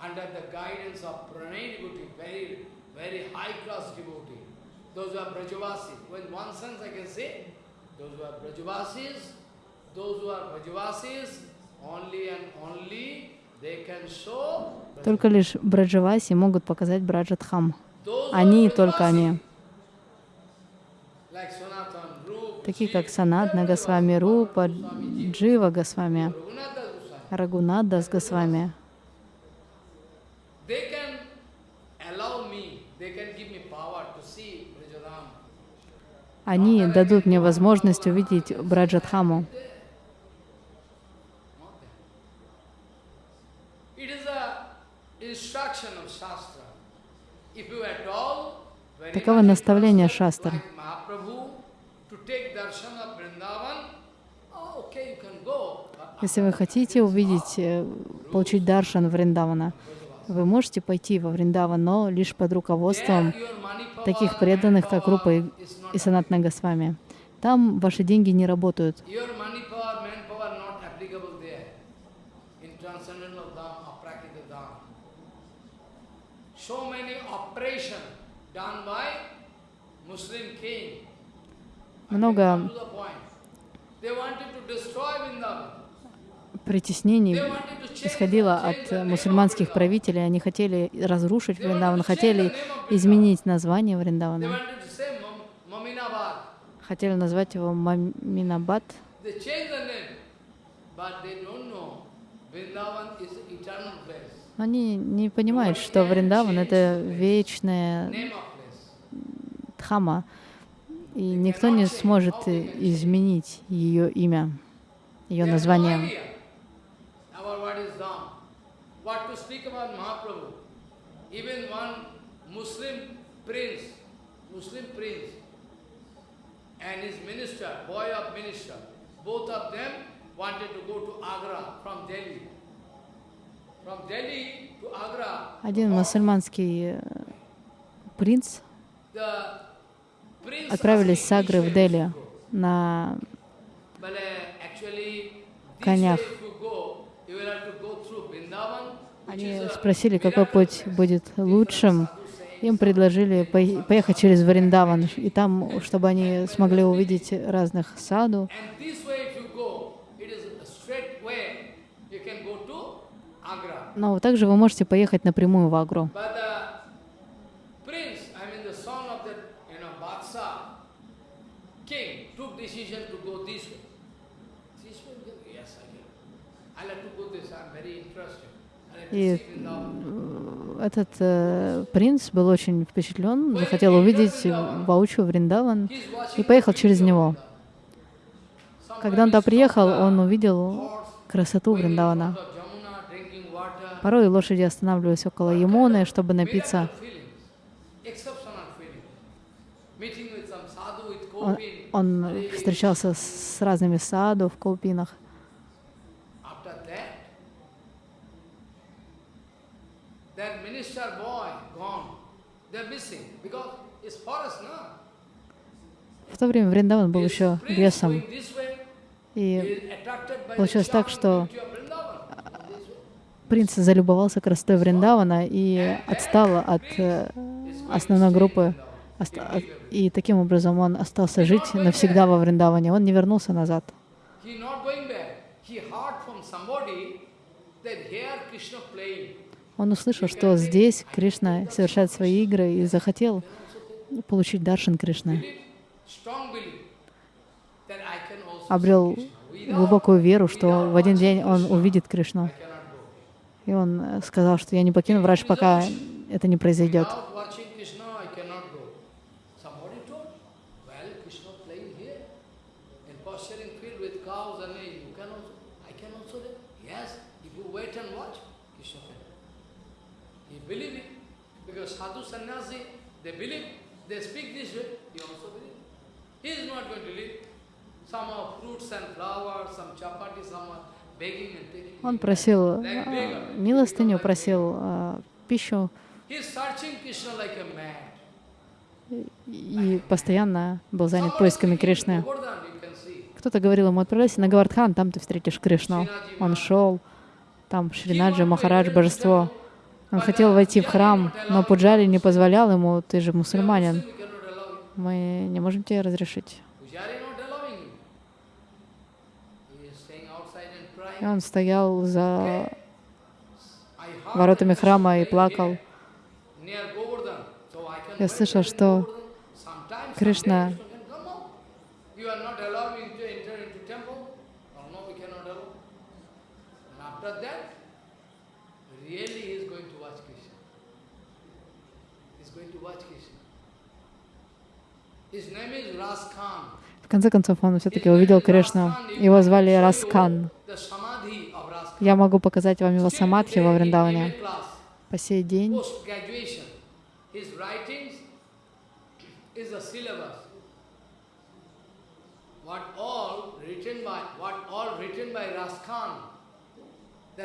Speaker 1: under the guidance of Pranay devotee, very, very high class devotee, those who are Brajavasis, when one sense I can say, those who are Brajavasis, those who are Brajavasis, only and only they can show
Speaker 2: Только лишь Браджаваси могут показать Браджатхам. Они и только они. Такие как Санат, Нагасвами, Рупа, Джива Госвами. Рагунат Дас Госвами. Они дадут мне возможность увидеть Браджатхаму.
Speaker 1: Таково наставление
Speaker 2: шастр. Если вы хотите увидеть, э, получить даршан Вриндавана, вы можете пойти во Вриндаван, но лишь под руководством таких преданных, как Рупа и, и Санатна Госвами. Там ваши деньги не работают. Много притеснений исходило от мусульманских правителей. Они хотели разрушить Вриндаван, хотели изменить название Вриндавана. Хотели назвать его Маминабад. Они не понимают, что Вриндаван — это вечная Дхама, и никто не сможет изменить ее имя, ее название. Один мусульманский принц
Speaker 1: отправились с Агры в Дели
Speaker 2: на э, конях. Они спросили, какой путь будет лучшим. Им предложили поехать через Вриндаван, и там, чтобы они смогли увидеть разных саду. Но также вы можете поехать напрямую в Агру.
Speaker 1: И э,
Speaker 2: этот э, принц был очень впечатлен, захотел увидеть Баучу Вриндаван и поехал через него. Когда он туда приехал, он увидел красоту Вриндавана. Порой лошади останавливались около Ямуны, чтобы напиться.
Speaker 1: Он, он встречался
Speaker 2: с разными саду в Колпинах.
Speaker 1: that minister boy gone. They're missing because it's forest, no?
Speaker 2: В то время Вриндаван был еще лесом. И получилось так, что принц залюбовался красотой Вриндавана и отстал от э, основной группы. И таким образом он остался жить навсегда во Вриндаване. Он не вернулся назад. Он услышал, что здесь Кришна совершает свои игры и захотел получить даршин Кришны. Обрел глубокую веру, что в один день он увидит Кришну. И он сказал, что я не покину врач, пока это не произойдет.
Speaker 1: They speak this way, you also believe. He is not going to leave. Some of fruits and flowers, some chapati, some begging and taking. Он просил like а,
Speaker 2: милостыню, просил а, пищу.
Speaker 1: He is searching Krishna like a man
Speaker 2: и постоянно был занят поисками Кришны. Кто-то говорил ему, отправляйся на Гавардхан, там ты встретишь Кришну. Он шел, там Шринаджи, Махарадж, божество. Он хотел войти в храм, но Пуджари не позволял ему, ты же мусульманин, мы не можем тебе разрешить. И он стоял за воротами храма и плакал. Я слышал, что Кришна В конце концов, он все-таки увидел Кришну. Его звали Раскан. Я могу показать вам его самадхи во Вриндаване. По сей день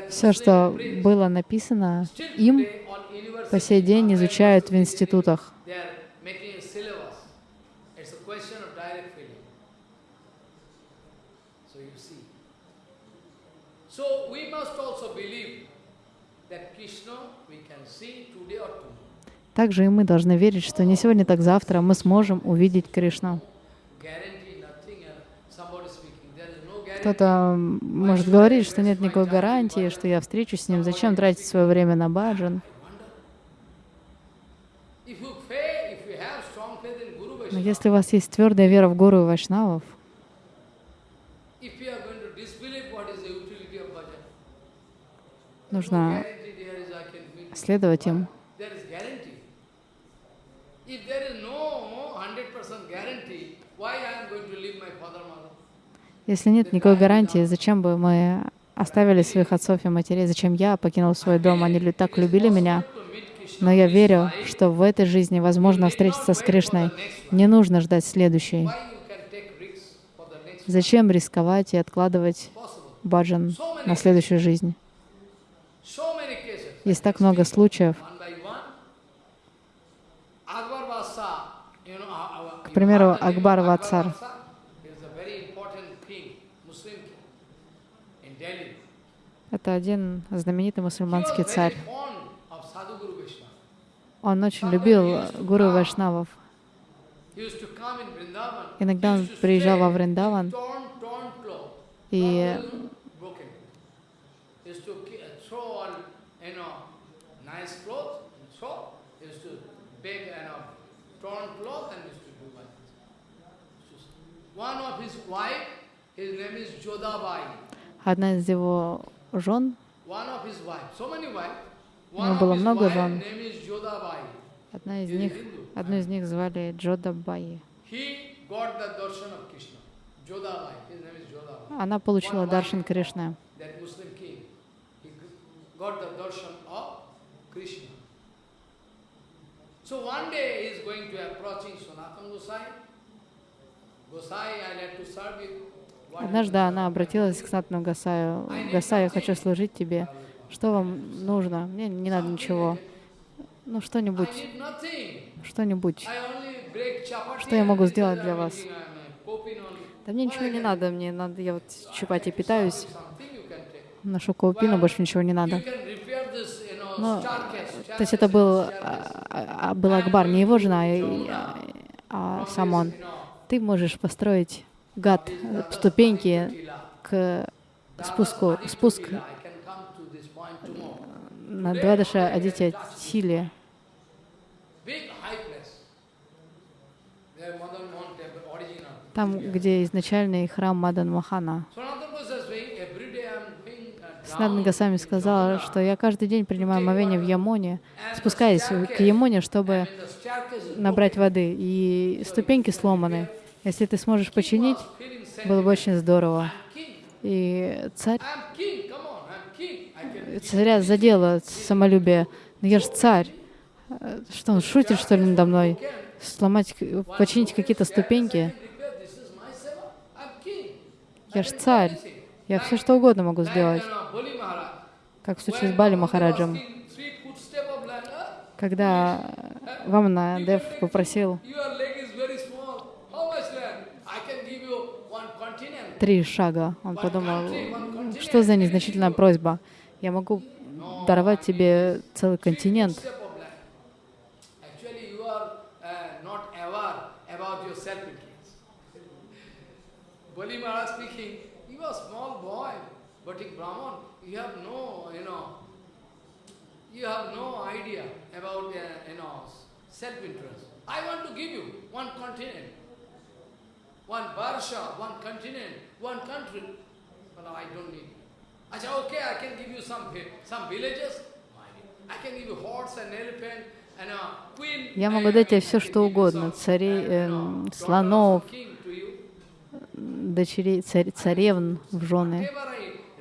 Speaker 1: все, что было
Speaker 2: написано им, по сей день изучают в институтах. Также и мы должны верить, что не сегодня, так завтра мы сможем увидеть Кришну. Кто-то может говорить, что нет никакой гарантии, что я встречусь с ним, зачем тратить свое время на баджан. Но если у вас есть твердая вера в Гуру и Вайшнавов,
Speaker 1: нужно следовать им. If there is no 100% guarantee, why I am going to leave my father mother?
Speaker 2: Если нет никакой гарантии, зачем бы мы оставили своих отцов и матерей, зачем я покинул свой дом, они так любили меня. Но я верю, что в этой жизни возможно встретиться с Кришной. Не нужно ждать следующей. Зачем рисковать и откладывать баджан на следующую жизнь? Есть так много случаев,
Speaker 1: Uh, К примеру, Акбар Вацар.
Speaker 2: Это один знаменитый мусульманский царь. Он очень любил гуру Вайшнавов.
Speaker 1: Иногда он приезжал во Вриндаван и
Speaker 2: Одна из его жен,
Speaker 1: у него было много жен, одна из них, одну из
Speaker 2: них звали Джодабаи.
Speaker 1: Она получила даршан Кришны. So one day he is going to approaching Sanatana Gosai. Однажды она
Speaker 2: обратилась к Сатану Гасаю. «Гасай, я хочу служить тебе. Что вам нужно? Мне не надо ничего. Ну, что-нибудь. Что-нибудь.
Speaker 1: Что я могу сделать для вас?
Speaker 2: Да мне ничего не надо. Мне надо... Я вот чипать и питаюсь. Нашу каупину, больше ничего не надо. Но, то есть это был, а, а, был Акбар, не его жена, а, а сам он ты можешь построить гад, э, ступеньки к спуску, спуск э, на два дыша Адитя Тиле. Там, где изначальный храм Мадан Махана. Кришнад Нагасами сказал, что я каждый день принимаю омовение в Ямоне, спускаюсь к Ямоне, чтобы набрать воды, и ступеньки сломаны. Если ты сможешь починить, было бы очень здорово. И царь... Царя задело самолюбие. Но «Ну, я же царь. Что, он шутит, что ли, надо мной? Сломать, починить какие-то ступеньки? Я же царь. Я все что угодно могу сделать. Как в случае с Бали Махараджем. Когда Вамна Дев попросил три шага, он подумал, что за незначительная просьба. Я могу даровать тебе целый континент.
Speaker 1: Боли Bhatik Brahman, you have no, you know, you have no idea about, uh, you know, self-interest. I want to give you one continent, one Barsha, one continent, one country, but I don't need I said, okay, I can give you some, some villages, I can give you horse and elephant,
Speaker 2: Я могу дать тебе все, что угодно, царей, э, слонов, дочерей, царь, царевн в жены.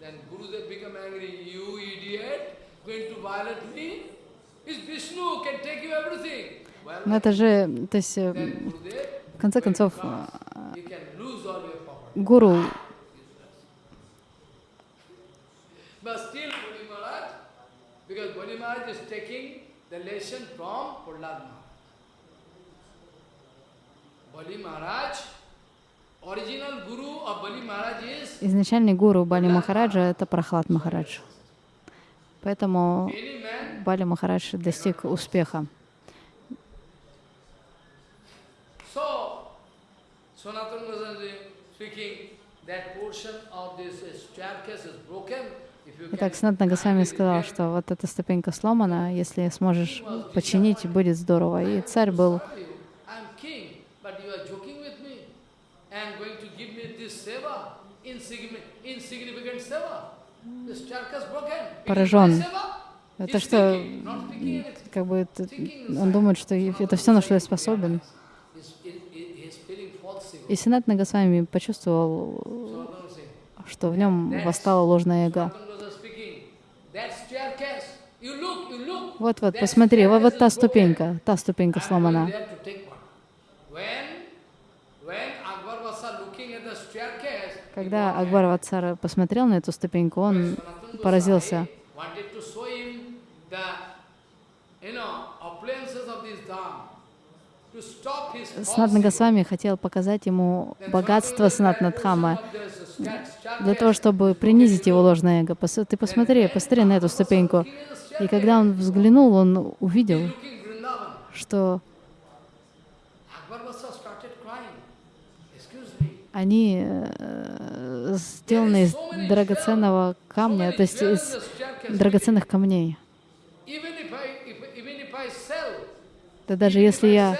Speaker 1: Then Gurudev become angry, you idiot, going to violate me? It's Vishnu, can take you everything. Но это же,
Speaker 2: то есть, в конце концов, гуру
Speaker 1: Bali Maharaj
Speaker 2: Изначальный гуру Бали Махараджа — это Прохлад Махарадж. Поэтому Бали Махарадж достиг успеха. Итак, Санатна Госвами сказал, что вот эта ступенька сломана, если сможешь починить, будет здорово. И царь был
Speaker 1: and going to give me this seva, insignificant seva. This charkas broken. Поражен.
Speaker 2: Это что, как бы, это, он думает, что это все, на что я способен. И Сенат Нагасвами почувствовал, что в нем восстала ложная эго.
Speaker 1: Вот-вот, посмотри, вот, вот та ступенька, та ступенька сломана. Когда Акбар
Speaker 2: Ватсара посмотрел на эту ступеньку, он поразился.
Speaker 1: Санатна Госвами
Speaker 2: хотел показать ему богатство Санатна Дхама для того, чтобы принизить его ложное эго. Ты посмотри, посмотри на эту ступеньку. И когда он взглянул, он увидел, что они э, сделана из драгоценного камня, то есть из драгоценных камней. Да даже если я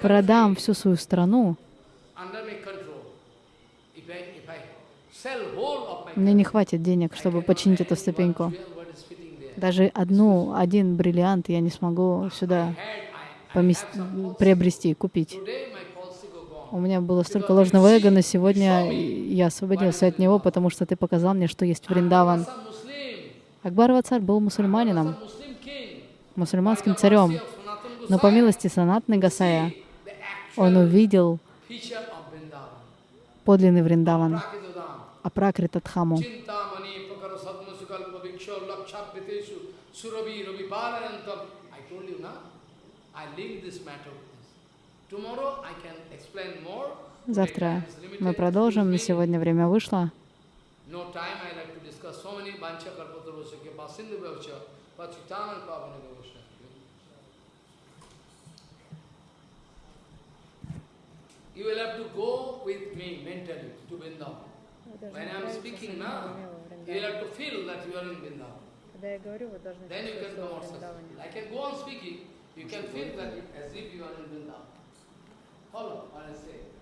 Speaker 2: продам всю свою страну,
Speaker 1: мне не хватит
Speaker 2: денег, чтобы починить эту ступеньку. Даже одну, один бриллиант я не смогу сюда приобрести, купить у меня было столько ложного эго, но сегодня я освободился от него, потому что ты показал мне, что есть Вриндаван. Акбар Вацар был мусульманином, мусульманским царем, но по милости Санатны Гасая он увидел подлинный Вриндаван, Апракритатхаму.
Speaker 1: I told you, na? I linked this matter Завтра мы продолжим.
Speaker 2: На сегодня время вышло.
Speaker 1: You will have to go with me mentally to Vrindavan. When I'm speaking now, you will have to feel that you are in Vrindavan.
Speaker 2: Когда я говорю, вы должны Then you can go on speaking. You can feel that as
Speaker 1: if you are in Vrindavan. Hold on, aí.